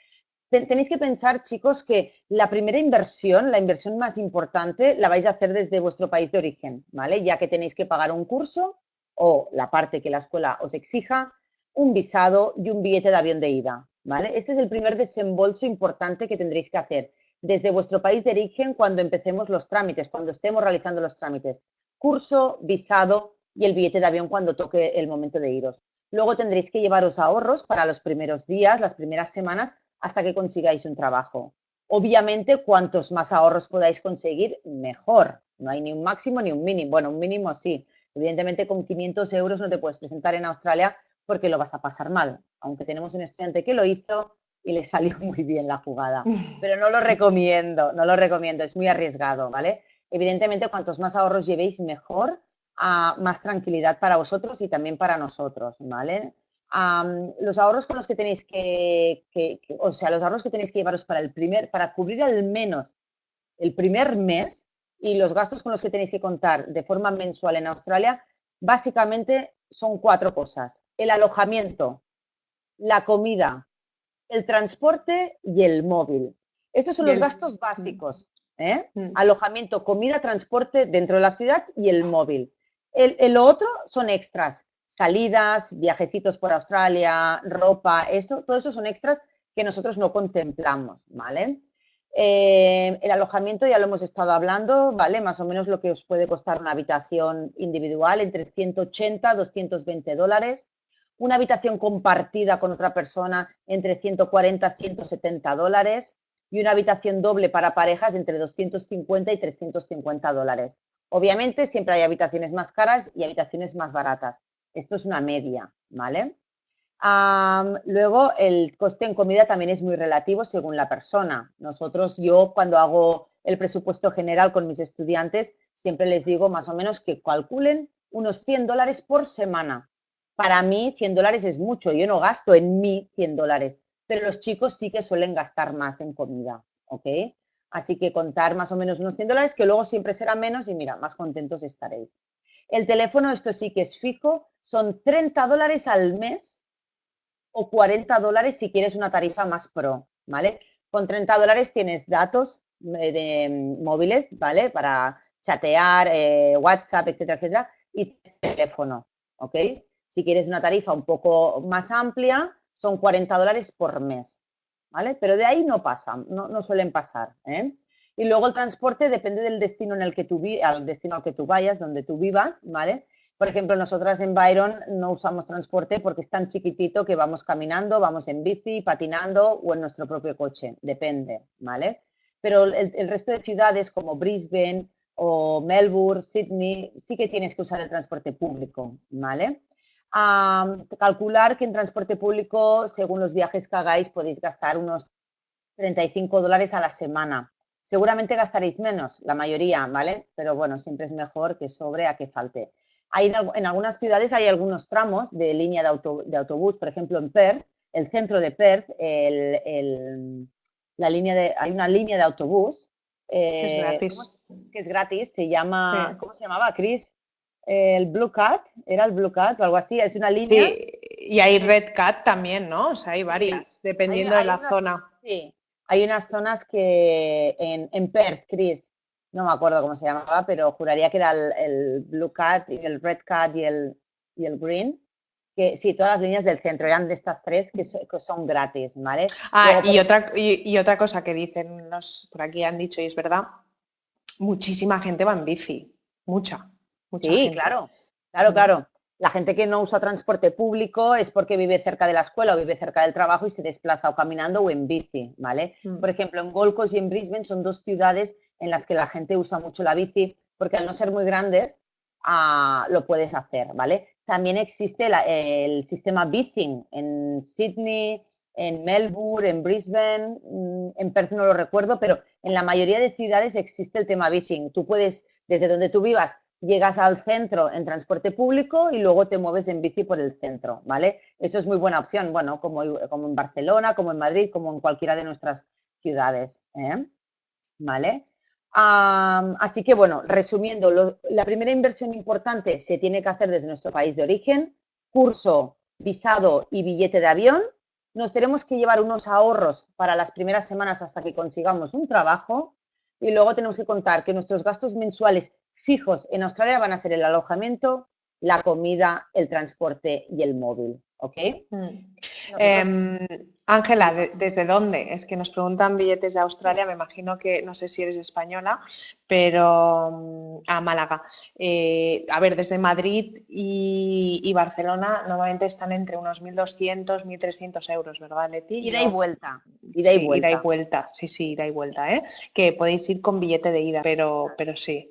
Tenéis que pensar, chicos, que la primera inversión, la inversión más importante, la vais a hacer desde vuestro país de origen, ¿vale? Ya que tenéis que pagar un curso o la parte que la escuela os exija, un visado y un billete de avión de ida. ¿vale? Este es el primer desembolso importante que tendréis que hacer desde vuestro país de origen cuando empecemos los trámites, cuando estemos realizando los trámites. Curso, visado y el billete de avión cuando toque el momento de iros. Luego tendréis que llevaros ahorros para los primeros días, las primeras semanas, hasta que consigáis un trabajo. Obviamente, cuantos más ahorros podáis conseguir, mejor. No hay ni un máximo ni un mínimo. Bueno, un mínimo sí. Evidentemente, con 500 euros no te puedes presentar en Australia porque lo vas a pasar mal. Aunque tenemos un estudiante que lo hizo y le salió muy bien la jugada. Pero no lo recomiendo, no lo recomiendo, es muy arriesgado, ¿vale? Evidentemente, cuantos más ahorros llevéis, mejor, a más tranquilidad para vosotros y también para nosotros, ¿vale? los ahorros con los que tenéis que, o sea, los ahorros que tenéis que llevaros para el primer, para cubrir al menos el primer mes y los gastos con los que tenéis que contar de forma mensual en Australia, básicamente son cuatro cosas. El alojamiento, la comida, el transporte y el móvil. Estos son los gastos básicos. ¿eh? Mm. Alojamiento, comida, transporte dentro de la ciudad y el móvil. El, otro son extras, salidas, viajecitos por Australia, ropa, eso, todo eso son extras que nosotros no contemplamos, ¿vale? Eh, el alojamiento ya lo hemos estado hablando, ¿vale? Más o menos lo que os puede costar una habitación individual entre 180 220 dólares. Una habitación compartida con otra persona entre 140 170 dólares. Y una habitación doble para parejas entre 250 y 350 dólares. Obviamente siempre hay habitaciones más caras y habitaciones más baratas. Esto es una media, ¿vale? Luego, el coste en comida también es muy relativo según la persona. Nosotros, yo cuando hago el presupuesto general con mis estudiantes, siempre les digo más o menos que calculen unos 100 dólares por semana. Para mí, 100 dólares es mucho. Yo no gasto en mí 100 dólares, pero los chicos sí que suelen gastar más en comida, ¿ok? Así que contar más o menos unos 100 dólares, que luego siempre será menos y mira, más contentos estaréis. El teléfono, esto sí que es fijo, son 30 dólares al mes o 40 dólares si quieres una tarifa más pro, ¿vale? Con 30 dólares tienes datos eh, de, mm, móviles, ¿vale? Para chatear, eh, WhatsApp, etcétera, etcétera, y teléfono, ¿ok? Si quieres una tarifa un poco más amplia, son 40 dólares por mes, ¿vale? Pero de ahí no pasan, no, suelen pasar, ¿eh? Y luego el transporte depende del destino en el que tú al destino al que tú vayas, donde tú vivas, ¿vale? Por ejemplo, nosotras en Byron no usamos transporte porque es tan chiquitito que vamos caminando, vamos en bici, patinando o en nuestro propio coche, depende, ¿vale? Pero el, resto de ciudades como Brisbane o Melbourne, Sydney, sí que tienes que usar el transporte público, ¿vale? calcular que en transporte público, según los viajes que hagáis, podéis gastar unos 35 dólares a la semana. Seguramente gastaréis menos, la mayoría, ¿vale? Pero bueno, siempre es mejor que sobre a que falte. Hay, en algunas ciudades hay algunos tramos de línea de, autobús, por ejemplo en Perth, el centro de Perth, la línea de, hay una línea de autobús eh, que es gratis, se llama, ¿cómo se llamaba, Chris? El Blue Cat, era el Blue Cat o algo así, es una línea. Sí, y hay Red Cat también, ¿no? O sea, hay varias, dependiendo de la zona. Sí, hay unas zonas que en, en Perth, Chris, no me acuerdo cómo se llamaba, pero juraría que era el, Blue Cat y el Red Cat y el, y el Green. Que sí, todas las líneas del centro eran de estas tres que, son gratis, ¿vale? Ah, y, otra, y, otra cosa que dicen los, por aquí han dicho, y es verdad, muchísima gente va en bici, mucha. sí, claro, claro, claro. La gente que no usa transporte público es porque vive cerca de la escuela o vive cerca del trabajo y se desplaza o caminando o en bici, ¿vale? Mm. Por ejemplo, en Gold Coast y en Brisbane son dos ciudades en las que la gente usa mucho la bici porque al no ser muy grandes ah, lo puedes hacer, ¿vale? También existe el sistema Bicing en Sydney, en Melbourne, en Brisbane, mm, en Perth no lo recuerdo, pero en la mayoría de ciudades existe el tema Bicing. Tú puedes, desde donde tú vivas, llegas al centro en transporte público y luego te mueves en bici por el centro, ¿vale? Eso es muy buena opción, bueno, como, en Barcelona, como en Madrid, como en cualquiera de nuestras ciudades, ¿eh? ¿vale? Así que, bueno, resumiendo, la primera inversión importante se tiene que hacer desde nuestro país de origen, curso, visado y billete de avión. Nos tenemos que llevar unos ahorros para las primeras semanas hasta que consigamos un trabajo y luego tenemos que contar que nuestros gastos mensuales fijos en Australia van a ser el alojamiento, la comida, el transporte y el móvil. ¿Ok? Mm. Em, Ángela, ¿desde dónde? Es que nos preguntan billetes de Australia, me imagino que, no sé si eres española, pero mm, a Málaga. Eh, a ver, desde Madrid y, Barcelona normalmente están entre unos 1.200, 1.300 euros, ¿verdad, Leti? Ida y vuelta. Ida y vuelta. Ida y vuelta, sí, sí, ida y vuelta, ¿eh? Que podéis ir con billete de ida, pero, pero sí.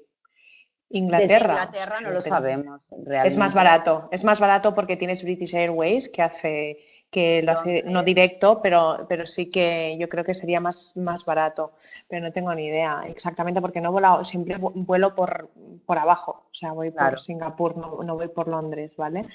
Inglaterra. Inglaterra no lo sabemos. Es más barato, es más barato porque tienes British Airways que hace que lo hace no directo, pero, pero sí que yo creo que sería más, más barato, pero no tengo ni idea exactamente porque no he volado, siempre vuelo por, por abajo, o sea, voy por Singapur, no, no, voy por Londres, ¿vale?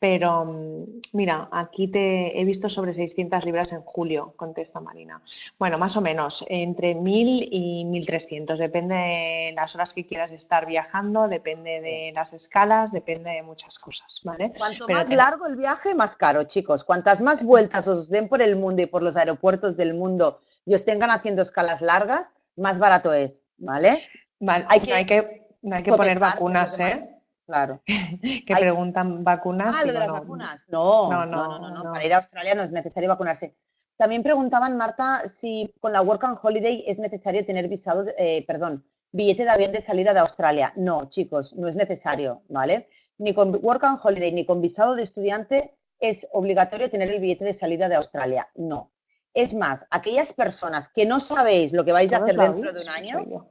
Pero mm, mira, aquí te he visto sobre 600 libras en julio, contesta Marina. Bueno, más o menos, entre 1000 y 1300, depende de las horas que quieras estar viajando, depende de las escalas, depende de muchas cosas, ¿vale? Cuanto más largo el viaje, más caro, chicos. Cuantas más vueltas os den por el mundo y por los aeropuertos del mundo y os tengan haciendo escalas largas, más barato es, ¿vale? hay que, hay que, hay que poner vacunas, ¿eh? Claro. que preguntan vacunas. Ah, lo de las vacunas. No no no, no no, Para ir a Australia no es necesario vacunarse. También preguntaban, Marta, si con la Work and Holiday es necesario tener visado, eh, perdón, billete de avión de salida de Australia. No, chicos, no es necesario, ¿vale? Ni con Work and Holiday ni con visado de estudiante es obligatorio tener el billete de salida de Australia. No. Es más, aquellas personas que no sabéis lo que vais a hacer dentro de un año.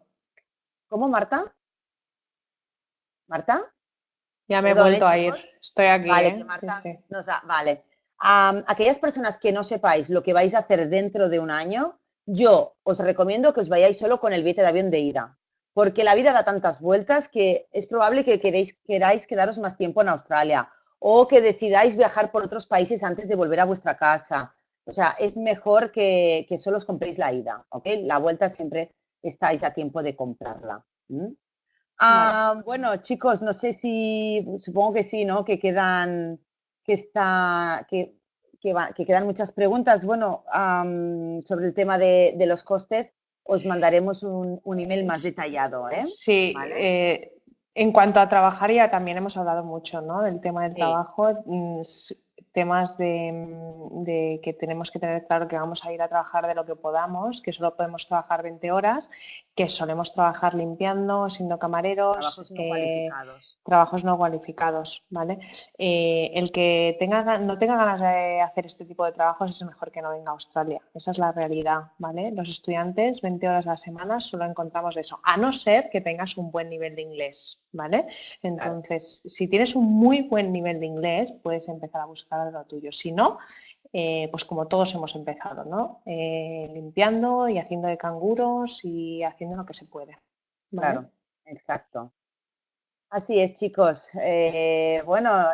¿Cómo, Marta? ¿Marta? Ya me he vuelto a ir. Estoy aquí. Vale, ¿eh? Marta vale. aquellas personas que no sepáis lo que vais a hacer dentro de un año, yo os recomiendo que os vayáis solo con el billete de avión de ida. Porque la vida da tantas vueltas que es probable que queréis, queráis quedaros más tiempo en Australia o que decidáis viajar por otros países antes de volver a vuestra casa. O sea, es mejor que, solo os compréis la ida, ¿ok? La vuelta siempre estáis a tiempo de comprarla. Ah, bueno, chicos, no sé si, supongo que sí, ¿no? Que quedan, que está, que, que, quedan muchas preguntas. Bueno, sobre el tema de, los costes, os mandaremos un, email más detallado. ¿eh? Sí, eh, en cuanto a trabajar ya también hemos hablado mucho ¿no? del tema del trabajo. Mm, temas de, que tenemos que tener claro que vamos a ir a trabajar de lo que podamos, que solo podemos trabajar 20 horas, que solemos trabajar limpiando, siendo camareros, trabajos no, eh, cualificados. Trabajos no cualificados, ¿vale? Eh, el que tenga, no tenga ganas de hacer este tipo de trabajos es mejor que no venga a Australia. Esa es la realidad, ¿vale? Los estudiantes 20 horas a la semana solo encontramos eso, a no ser que tengas un buen nivel de inglés, ¿vale? Entonces, si tienes un muy buen nivel de inglés, puedes empezar a buscar lo tuyo. Si no, eh, pues como todos hemos empezado, ¿no? Eh, limpiando y haciendo de canguros y haciendo lo que se puede. Claro, exacto. Así es, chicos. Eh, bueno,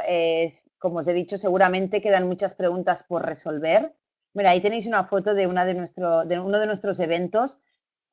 como os he dicho, seguramente quedan muchas preguntas por resolver. Mira, ahí tenéis una foto de, una de, nuestro, de uno de nuestros eventos.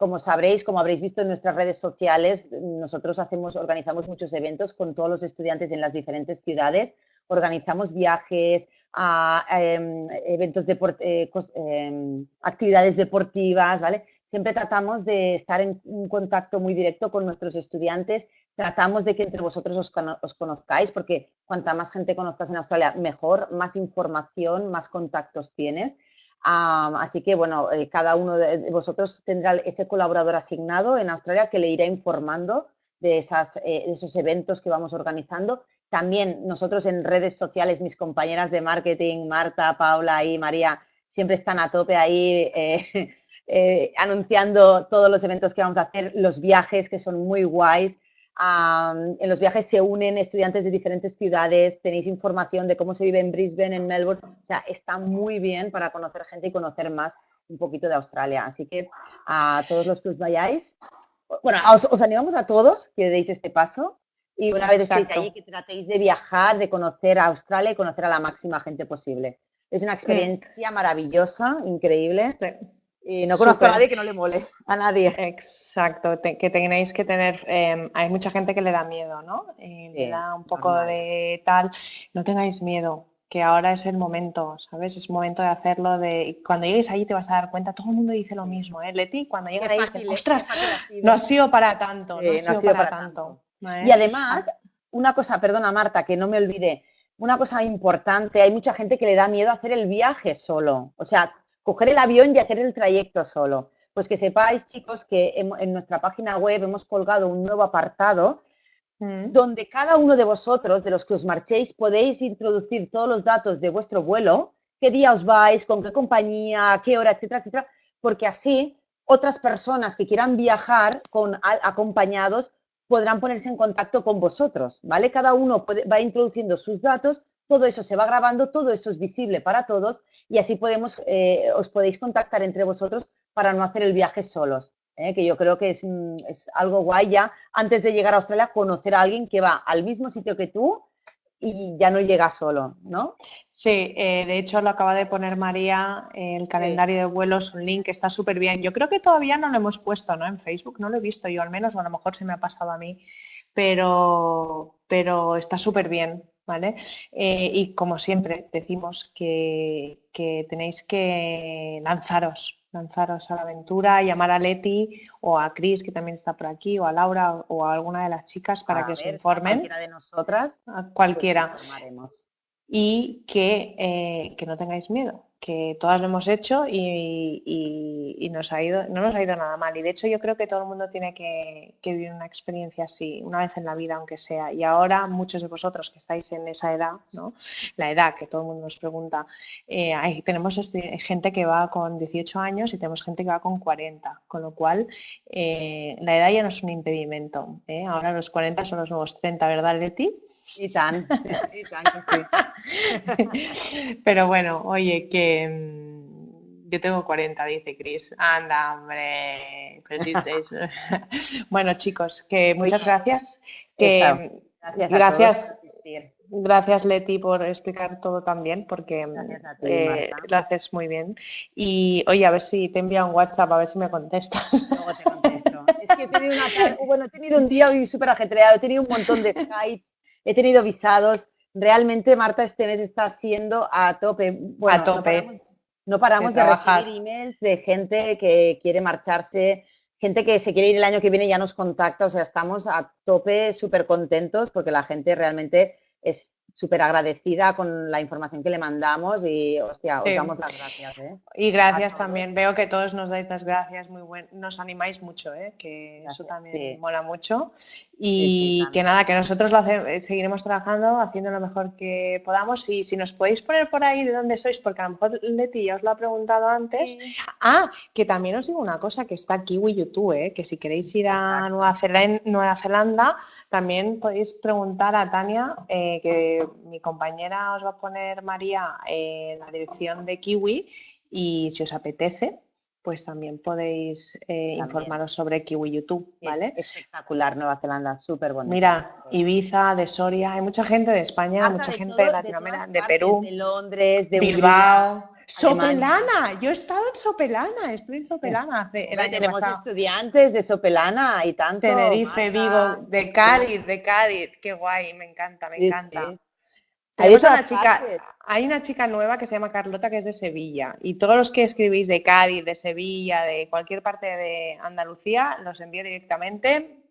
Como sabréis, como habréis visto en nuestras redes sociales, nosotros hacemos, organizamos muchos eventos con todos los estudiantes en las diferentes ciudades organizamos viajes, a, em, eventos, de, eh, em, actividades deportivas, ¿vale? Siempre tratamos de estar en un contacto muy directo con nuestros estudiantes, tratamos de que entre vosotros os, conozcáis, porque cuanta más gente conozcas en Australia, mejor, más información, más contactos tienes. Así que, bueno, eh, cada uno de vosotros tendrá ese colaborador asignado en Australia que le irá informando eh, de esos eventos que vamos organizando también nosotros en redes sociales, mis compañeras de marketing, Marta, Paula y María, siempre están a tope ahí eh, anunciando todos los eventos que vamos a hacer, los viajes que son muy guays. En los viajes se unen estudiantes de diferentes ciudades, tenéis información de cómo se vive en Brisbane, en Melbourne, o sea, está muy bien para conocer gente y conocer más un poquito de Australia. Así que a todos los que os vayáis, bueno, os, os animamos a todos que deis este paso y una vez estéis allí, que tratéis de viajar, de conocer a Australia y conocer a la máxima gente posible. Es una experiencia maravillosa, increíble. Y no conozco a nadie que no le mole, a nadie. Exacto, que tenéis que tener, em, hay mucha gente que le da miedo, ¿no? Eh, le da un poco de tal, no tengáis miedo, que ahora es el momento, ¿sabes? Es momento de hacerlo, de cuando llegues allí te vas a dar cuenta, todo el mundo dice lo mismo, ¿eh? Leti, cuando llegas ahí dices, ostras, no ha sido para tanto, no, ha sido, para, tanto. Y además, una cosa, perdona Marta, que no me olvide, una cosa importante, hay mucha gente que le da miedo hacer el viaje solo, o sea, coger el avión y hacer el trayecto solo. Pues que sepáis, chicos, que en, nuestra página web hemos colgado un nuevo apartado mm. donde cada uno de vosotros, de los que os marchéis, podéis introducir todos los datos de vuestro vuelo, qué día os vais, con qué compañía, qué hora, etcétera, etcétera, porque así otras personas que quieran viajar con, acompañados podrán ponerse en contacto con vosotros, ¿vale? Cada uno va introduciendo sus datos, todo eso se va grabando, todo eso es visible para todos y así podemos, eh, os podéis contactar entre vosotros para no hacer el viaje solos, ¿eh? que yo creo que es, es algo guay ya, antes de llegar a Australia, conocer a alguien que va al mismo sitio que tú y ya no llega solo, ¿no? Sí, eh, de hecho lo acaba de poner María, el calendario de vuelos, un link que está súper bien. Yo creo que todavía no lo hemos puesto, ¿no? En Facebook, no lo he visto yo al menos, o a lo mejor se me ha pasado a mí, pero, pero está súper bien, ¿vale? Eh, y como siempre decimos que, que tenéis que lanzaros, lanzaros a la aventura, llamar a Leti o a Cris, que también está por aquí, o a Laura o a alguna de las chicas para que os informen. cualquiera de nosotras. A cualquiera. Pues y que, eh, que no tengáis miedo, que todas lo hemos hecho y, nos ha ido, no nos ha ido nada mal. Y de hecho yo creo que todo el mundo tiene que, vivir una experiencia así, una vez en la vida, aunque sea. Y ahora muchos de vosotros que estáis en esa edad, ¿no? la edad que todo el mundo nos pregunta, eh, hay, tenemos este, gente que va con 18 años y tenemos gente que va con 40, con lo cual eh, la edad ya no es un impedimento. ¿eh? Ahora los 40 son los nuevos 30, ¿verdad, Leti? Y tan, y tan que sí. Pero bueno, oye, que Mm, yo tengo 40, dice Chris. Anda, hombre. bueno, chicos, que muchas gracias. Que, gracias. Gracias, Leti, por explicar todo tan bien, porque eh, lo haces muy bien. Y oye, a ver si te envía un WhatsApp, a ver si me contestas. Luego te contesto. es que he tenido, una, bueno, he tenido un día súper ajetreado, he tenido un montón de Skypes, he tenido visados realmente Marta este mes está siendo a tope. a tope. No paramos de, recibir emails de gente que quiere marcharse, gente que se quiere ir el año que viene y ya nos contacta, o sea, estamos a tope, súper contentos porque la gente realmente es súper agradecida con la información que le mandamos y, hostia, os damos las gracias. ¿eh? Y gracias también. Veo que todos nos dais las gracias, muy buen, nos animáis mucho, ¿eh? que eso también mola mucho. Y que nada, que nosotros lo eh, seguiremos trabajando, haciendo lo mejor que podamos. Y si nos podéis poner por ahí de dónde sois, porque a lo mejor Leti ya os lo ha preguntado antes. Ah, que también os digo una cosa, que está Kiwi YouTube, ¿eh? que si queréis ir a Nueva Zelanda, Nueva Zelanda, también podéis preguntar a Tania, eh, que mi compañera os va a poner, María, la dirección de Kiwi. Y si os apetece, pues también podéis eh, informaros sobre Kiwi YouTube, ¿vale? espectacular Nueva Zelanda, súper bonito. Mira, Ibiza, de Soria, hay mucha gente de España, mucha gente de Latinoamérica, de, Perú, de Londres, de Bilbao. Sopelana, yo he estado en Sopelana, estoy en Sopelana. tenemos estudiantes de Sopelana y tanto. Tenerife, Vigo, de Cádiz, de Cádiz, qué guay, me encanta, me encanta. Hay una, chica, hay una chica nueva que se llama Carlota que es de Sevilla y todos los que escribís de Cádiz, de Sevilla, de cualquier parte de Andalucía, los envío directamente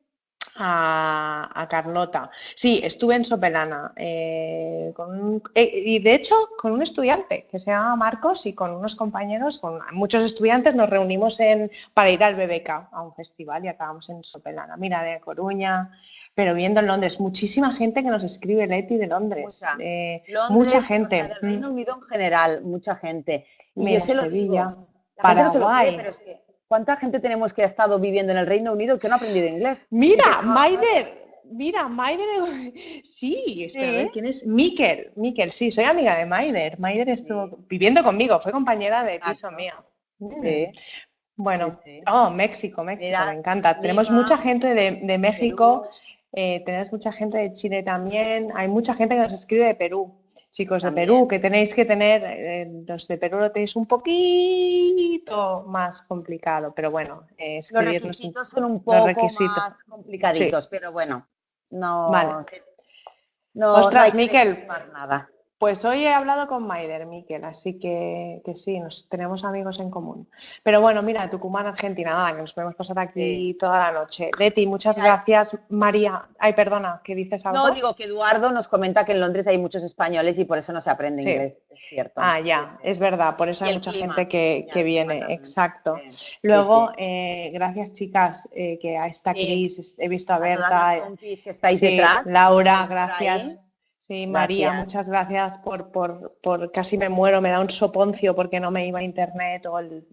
a, Carlota. Sí, estuve en Sopelana eh, con eh, y de hecho con un estudiante que se llama Marcos y con unos compañeros, con muchos estudiantes nos reunimos en, para ir al BBK a un festival y acabamos en Sopelana. Mira, de Coruña, pero viendo en Londres, muchísima gente que nos escribe Leti de Londres. mucha gente. O Reino Unido en general, mucha gente. Y Sevilla, Paraguay. pero es que, ¿cuánta gente tenemos que ha estado viviendo en el Reino Unido que no ha aprendido inglés? Mira, Maider, mira, Maider, sí, ¿quién es? Mikel, Mikel, sí, soy amiga de Maider. Maider estuvo viviendo conmigo, fue compañera de piso mío. Sí. Bueno, oh, México, México, me encanta. Tenemos mucha gente de, de México, eh, tenéis mucha gente de Chile también, hay mucha gente que nos escribe de Perú, chicos de Perú, que tenéis que tener, eh, los de Perú lo tenéis un poquito más complicado, pero bueno, eh, Los requisitos son un poco más complicaditos, pero bueno, no... Vale. No, Ostras, Miquel, nada. Pues hoy he hablado con Maider, Miquel, así que, sí, nos, tenemos amigos en común. Pero bueno, mira, Tucumán, Argentina, nada, que nos podemos pasar aquí toda la noche. Leti, muchas gracias. María, ay, perdona, ¿qué dices algo? No, digo que Eduardo nos comenta que en Londres hay muchos españoles y por eso no se aprende inglés, es cierto. Ah, ya, es verdad, por eso hay mucha gente que, viene, exacto. Luego, eh, gracias chicas, eh, que a esta Cris, he visto a Berta. que estáis detrás. Laura, gracias. Sí, María, muchas gracias por, por, por, casi me muero, me da un soponcio porque no me iba a internet o el,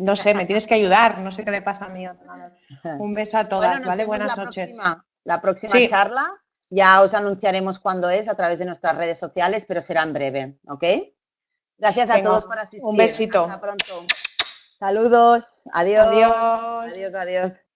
no sé, me tienes que ayudar, no sé qué le pasa a mí. Un beso a todas, ¿vale? Buenas noches. la próxima charla ya os anunciaremos cuándo es a través de nuestras redes sociales, pero será en breve, ¿ok? Gracias a todos por asistir. Un besito. Hasta pronto. Saludos. Adiós. Adiós. Adiós, adiós.